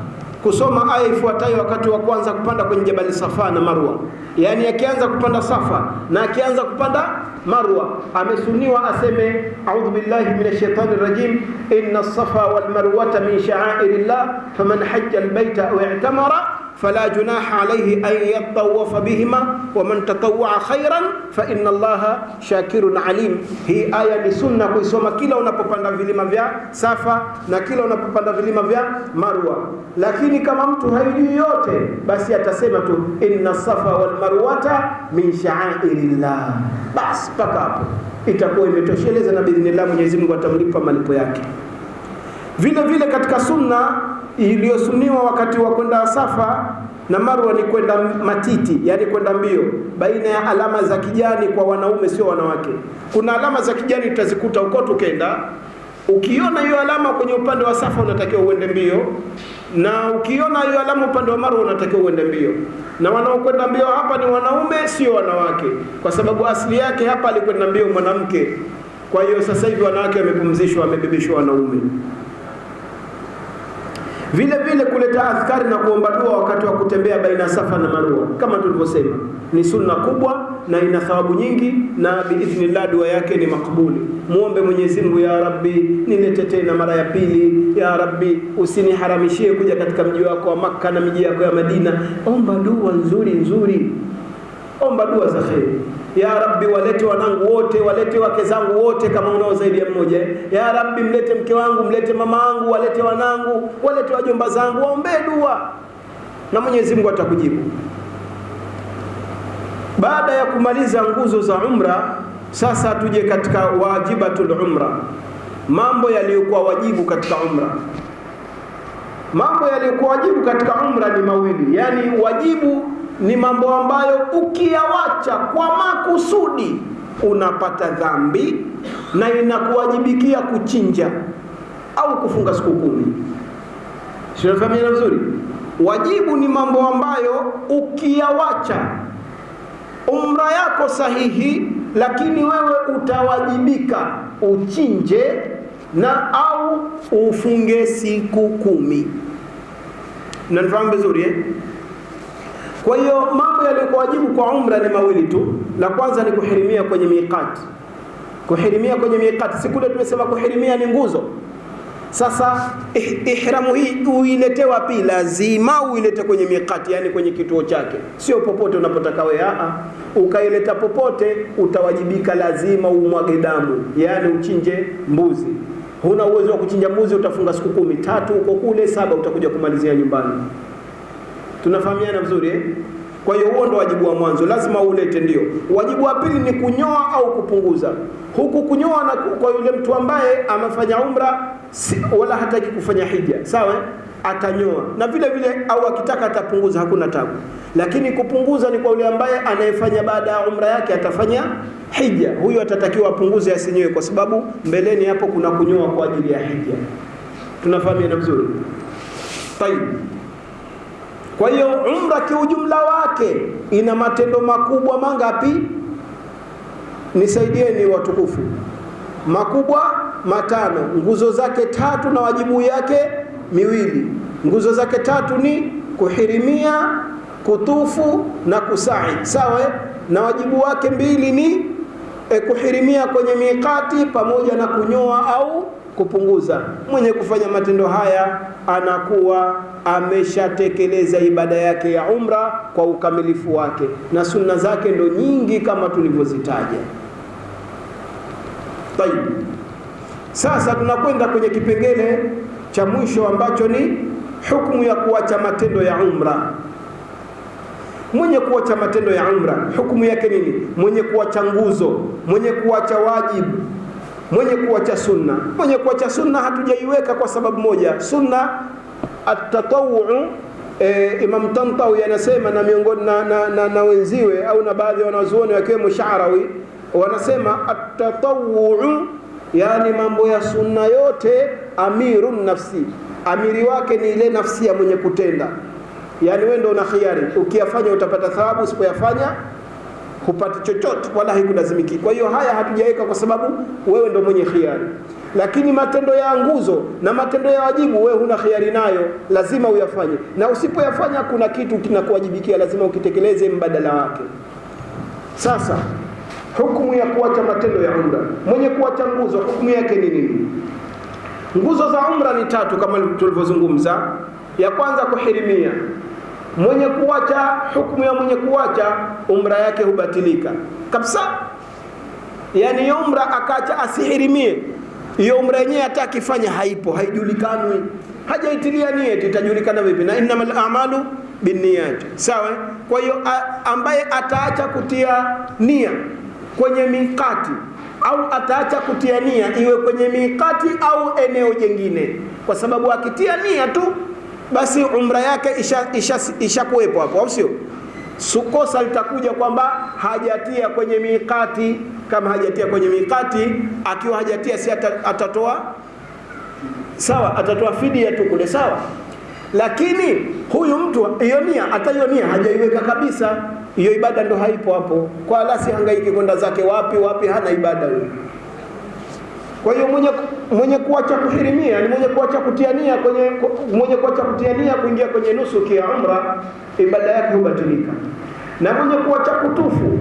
kusoma aya ifuatayo wakati wa kwanza kupanda kwenye Jabali Safa na Marwa, yaani akianza kupanda Safa na akianza kupanda Marwa, amesuniwa aseme a'udhu billahi minash shaitani rajim inna safa wal marwata min sha'airillah faman hajja albayta aw i'tamara junaha alayhi an yatawafa bihima waman tatawaa khairan fa inna allaha shakirun alim. Hii aya ni sunna kuisoma kila unapopanda vilima vya Safa na kila unapopanda vilima vya Marwa, lakini kama mtu haijui yote, basi atasema tu inna safa wal marwata min sha'airillah, basi mpaka hapo itakuwa imetosheleza, na biidhnillah Mwenyezi Mungu atamlipa malipo yake. Vile vile katika sunna iliyosuniwa wakati wa kwenda Safa na Marwa ni kwenda matiti, yani kwenda mbio baina ya alama za kijani kwa wanaume, sio wanawake. Kuna alama za kijani tutazikuta huko tukenda. Ukiona hiyo alama kwenye upande wa Safa unatakiwa uende mbio, na ukiona hiyo alama upande wa Marwa unatakiwa uende mbio. Na wanaokwenda mbio hapa ni wanaume, sio wanawake, kwa sababu asili yake hapa alikwenda mbio mwanamke. Kwa hiyo sasa hivi wanawake wamepumzishwa, wamebebeshwa wanaume vile vile kuleta adhkari na kuomba dua wakati wa kutembea baina Safa na Marwa, kama tulivyosema, ni sunna kubwa na ina thawabu nyingi, na biidhnillah dua yake ni makbuli. Muombe Mwenyezi Mungu, ya Rabbi, nilete tena mara ya pili. Ya Rabbi, usiniharamishie kuja katika mji wako wa Makka na miji yako ya Madina. Omba dua nzuri nzuri, omba dua za kheri. Ya Rabbi, walete wanangu wote, walete wake zangu wote, kama unao zaidi ya mmoja. Ya Rabbi, mlete mke wangu, mlete mama wangu, walete wanangu, walete wajomba zangu, waombee dua na Mwenyezi Mungu atakujibu. Baada ya kumaliza nguzo za umra, sasa tuje katika wajibatul umra, mambo yaliyokuwa wajibu katika umra. Mambo yaliyokuwa wajibu katika umra ni mawili, yaani wajibu ni mambo ambayo ukiyawacha kwa makusudi unapata dhambi na inakuwajibikia kuchinja au kufunga siku kumi. Sinafahamiana vizuri? Wajibu ni mambo ambayo ukiyawacha umra yako sahihi, lakini wewe utawajibika uchinje na au ufunge siku kumi. Mnanifahamu vizuri eh? Kwa hiyo mambo yaliyokuwa wajibu kwa umra ni mawili tu. La kwanza ni kuhirimia kwenye miqati. Kuhirimia kwenye miqati, siku kule tumesema kuhirimia ni nguzo. Sasa ihramu hii uilete wapi? Lazima uilete kwenye miqati, yani kwenye kituo chake, sio popote unapotaka wewe. A, ukaileta popote utawajibika, lazima umwage damu, yani uchinje mbuzi. Huna uwezo wa kuchinja mbuzi, utafunga siku kumi, tatu huko kule, saba utakuja kumalizia nyumbani. Tunafahamiana vizuri eh? Kwa hiyo huo ndo wajibu wa mwanzo, lazima ulete. Ndio wajibu wa pili ni kunyoa au kupunguza. Huku kunyoa na kwa yule mtu ambaye amefanya umra si, wala hataki kufanya hija, sawa, atanyoa na vile vile, au akitaka atapunguza, hakuna tabu. Lakini kupunguza ni kwa yule ambaye anayefanya baada ya umra yake atafanya hija, huyo atatakiwa apunguze, asinyoe, kwa sababu mbeleni hapo kuna kunyoa kwa ajili ya hija. Tunafahamiana vizuri, tayib. Kwa hiyo umra kiujumla wake ina matendo makubwa mangapi? Nisaidieni watukufu. Makubwa matano, nguzo zake tatu na wajibu yake miwili. Nguzo zake tatu ni kuhirimia, kutufu na kusai, sawa. Na wajibu wake mbili ni e, kuhirimia kwenye miqati pamoja na kunyoa au kupunguza. Mwenye kufanya matendo haya anakuwa ameshatekeleza ibada yake ya umra kwa ukamilifu wake, na sunna zake ndo nyingi kama tulivyozitaja. Tayib, sasa tunakwenda kwenye kipengele cha mwisho ambacho ni hukumu ya kuacha matendo ya umra. Mwenye kuacha matendo ya umra hukumu yake nini? Mwenye kuacha nguzo, mwenye kuacha wajibu, mwenye kuacha sunna. Mwenye kuacha sunna hatujaiweka kwa sababu moja, sunna atatawu e, Imam Tantawi anasema na miongoni na, na, na, na wenziwe au na baadhi ya wanazuoni wakiwemo Sharawi wanasema atatawu, yani mambo ya sunna yote amirun nafsi, amiri wake ni ile nafsi ya mwenye kutenda. Yani wewe ndio una khiari, ukiyafanya utapata thawabu, usipoyafanya hupati chochote, wala haikulazimiki. Kwa hiyo haya hatujaweka kwa sababu wewe ndo mwenye khiari, lakini matendo ya nguzo na matendo ya wajibu wewe huna khiari nayo, lazima uyafanye, na usipoyafanya kuna kitu kinakuwajibikia, lazima ukitekeleze mbadala wake. Sasa hukumu ya kuacha matendo ya umra, mwenye kuacha nguzo, hukumu yake ni nini? Nguzo za umra ni tatu kama tulivyozungumza. Ya kwanza kuhirimia. Mwenye kuwacha hukumu ya mwenye kuwacha umra yake hubatilika kabisa. Yani umra akacha asihirimie, hiyo umra yenyewe hata akifanya haipo, haijulikanwi, hajaitilia nie itajulikana vipi? Na innamal a'malu binniyat, sawa. Kwa hiyo ambaye ataacha kutia nia kwenye mikati au ataacha kutia nia iwe kwenye mikati au eneo jingine kwa sababu akitia nia tu basi umra yake ishakuwepo isha, isha hapo, au sio? Sukosa litakuja kwamba hajatia kwenye mikati. Kama hajatia kwenye mikati, akiwa hajatia si atatoa sawa, atatoa fidia tu kule, sawa. Lakini huyu mtu hiyo nia, hata hiyo nia hajaiweka kabisa, hiyo ibada ndo haipo hapo, kwa lasi hangaiki kwenda zake wapi wapi, hana ibada huyo. Kwa hiyo mwenye mwenye kuacha kuhirimia ni mwenye kuacha kutiania kwenye mwenye kuacha kutiania kuingia kwenye nusuki ya umra, ibada yake hubatilika. Na mwenye kuacha kutufu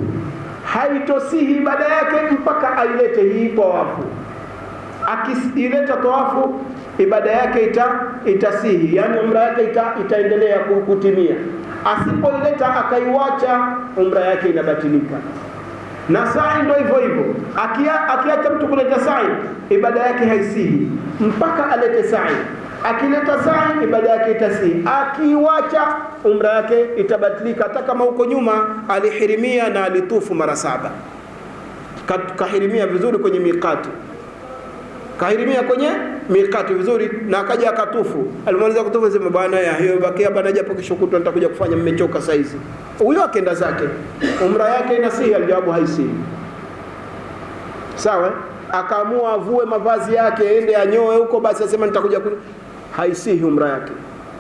haitosihi ibada yake mpaka ailete hii tawafu. Akiileta tawafu, ibada yake ita itasihi, yani umra yake ita, itaendelea kutimia. Asipoileta akaiwacha, umra yake inabatilika na sai ndo hivyo hivyo. Akiacha mtu kuleta sai, ibada yake haisihi mpaka alete sai. Akileta sai, ibada yake itasihi. Akiwacha, umra yake itabatilika, hata kama huko nyuma alihirimia na alitufu mara saba, kahirimia vizuri kwenye mikati, kahirimia kwenye mikati vizuri, na akaja akatufu. Alimaliza kutufu, sema bwana, ya hiyo bakia bwana, japo kesho kutwa nitakuja kufanya, mmechoka saizi. Huyo akenda zake, umra yake inasihi, alijawabu haisihi. Sawa, akaamua avue mavazi yake aende anyoe huko, basi asema nitakuja ku... haisihi umra yake.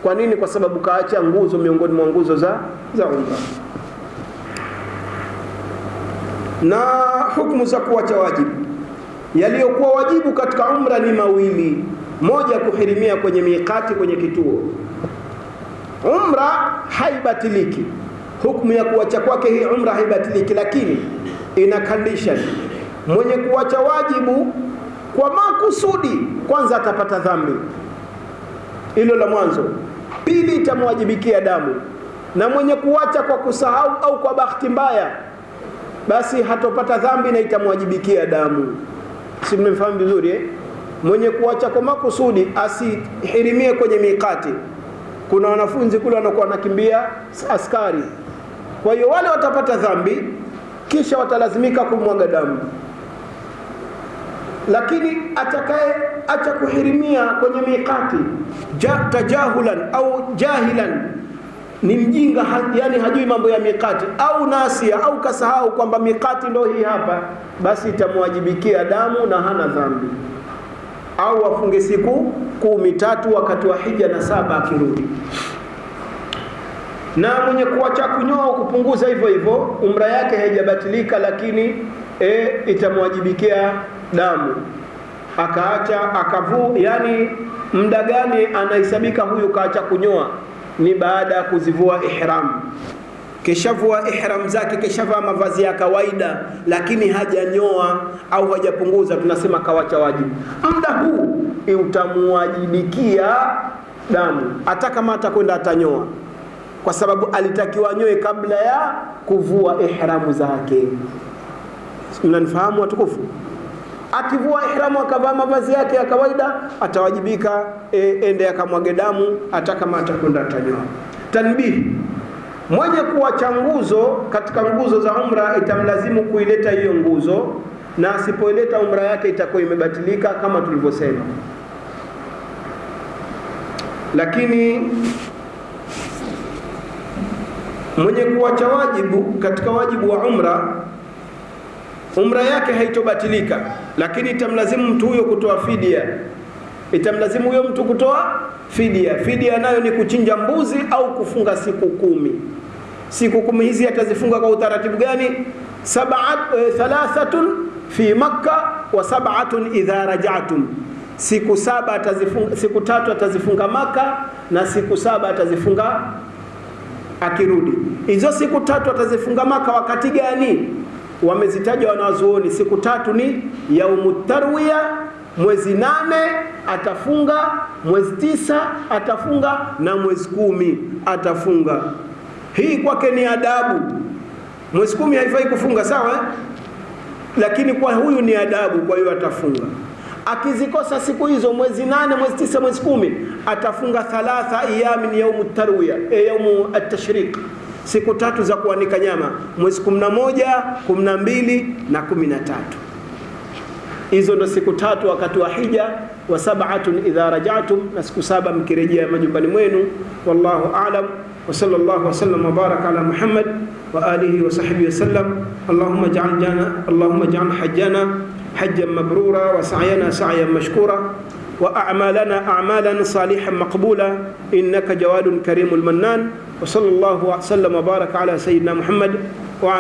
Kwa nini? Kwa sababu kaacha nguzo miongoni mwa nguzo za za umra. Na hukumu za kuacha wajibu yaliyokuwa wajibu katika umra ni mawili. Moja, kuhirimia kwenye miqati, kwenye kituo. Umra haibatiliki, hukumu ya kuwacha kwake hii umra haibatiliki, lakini ina condition. Mwenye kuwacha wajibu kwa makusudi, kwanza atapata dhambi, hilo la mwanzo. Pili, itamwajibikia damu, na mwenye kuwacha kwa kusahau au kwa bahati mbaya, basi hatopata dhambi na itamwajibikia damu. Si mmemfahamu vizuri eh? Mwenye kuacha kwa makusudi asihirimie kwenye mikati. Kuna wanafunzi kule wanakuwa wanakimbia askari, kwa hiyo wale watapata dhambi, kisha watalazimika kumwaga damu. Lakini atakaye acha kuhirimia kwenye mikati ja, tajahulan au jahilan ni mjinga ha, yani hajui mambo ya mikati au nasia au kasahau kwamba mikati ndo hii hapa, basi itamwajibikia damu na hana dhambi, au afunge siku kumi tatu wakati wa hija na saba akirudi. Na mwenye kuacha kunyoa kupunguza hivyo hivyo, umra yake haijabatilika, lakini e, itamwajibikia damu. Akaacha akavu, yani muda gani anahesabika huyu kaacha kunyoa? Ni baada ya kuzivua ihram. keshavua ihram zake, keshavaa mavazi ya kawaida, lakini hajanyoa au hajapunguza, tunasema kawacha wajibu. Muda huu utamuwajibikia damu, hata kama atakwenda atanyoa, kwa sababu alitakiwa nyoe kabla ya kuvua ihramu zake. Mnanifahamu watukufu? Akivua ihramu akavaa mavazi yake ya kawaida, atawajibika e, ende akamwage damu, hata kama atakwenda atanyoa. Tanbihi, mwenye kuwacha nguzo katika nguzo za umra itamlazimu kuileta hiyo nguzo, na asipoileta umra yake itakuwa imebatilika kama tulivyosema. Lakini mwenye kuwacha wajibu katika wajibu wa umra, umra yake haitobatilika, lakini itamlazimu mtu huyo kutoa fidia. Itamlazimu huyo mtu kutoa fidia. Fidia nayo ni kuchinja mbuzi au kufunga siku kumi. Siku kumi hizi atazifunga kwa utaratibu gani? E, thalathatun fi Makka wa sab'atun idha rajatum, siku saba atazifunga, siku tatu atazifunga Maka na siku saba atazifunga akirudi. Hizo siku tatu atazifunga Maka wakati gani? Wamezitaja wanazuoni, siku tatu ni yaumu tarwiya mwezi nane atafunga, mwezi tisa atafunga na mwezi kumi atafunga. Hii kwake ni adabu. Mwezi kumi haifai kufunga sawa, eh? Lakini kwa huyu ni adabu, kwa hiyo atafunga. Akizikosa siku hizo, mwezi nane, mwezi tisa, mwezi kumi, atafunga thalatha ayamin yaumu tarwiya, e, yaumu atashriq, siku tatu za kuanika nyama, mwezi 11, 12 na 13 hizo ndo siku tatu wakati wa hija wa sab'atun idha rajatum, na siku saba mkirejea majumbani mwenu. Wallahu a'lam wa sallallahu wasallam wa baraka ala Muhammad wa alihi wa sahbihi wasallam. Allahumma ij'al jana Allahumma ij'al hajjana hajjan mabrura wa sa'yana sa'yan mashkura wa a'malana a'malan salihan maqbula innaka jawadun karimul mannan wa sallallahu wa sallam wa baraka ala sayyidina Muhammad wa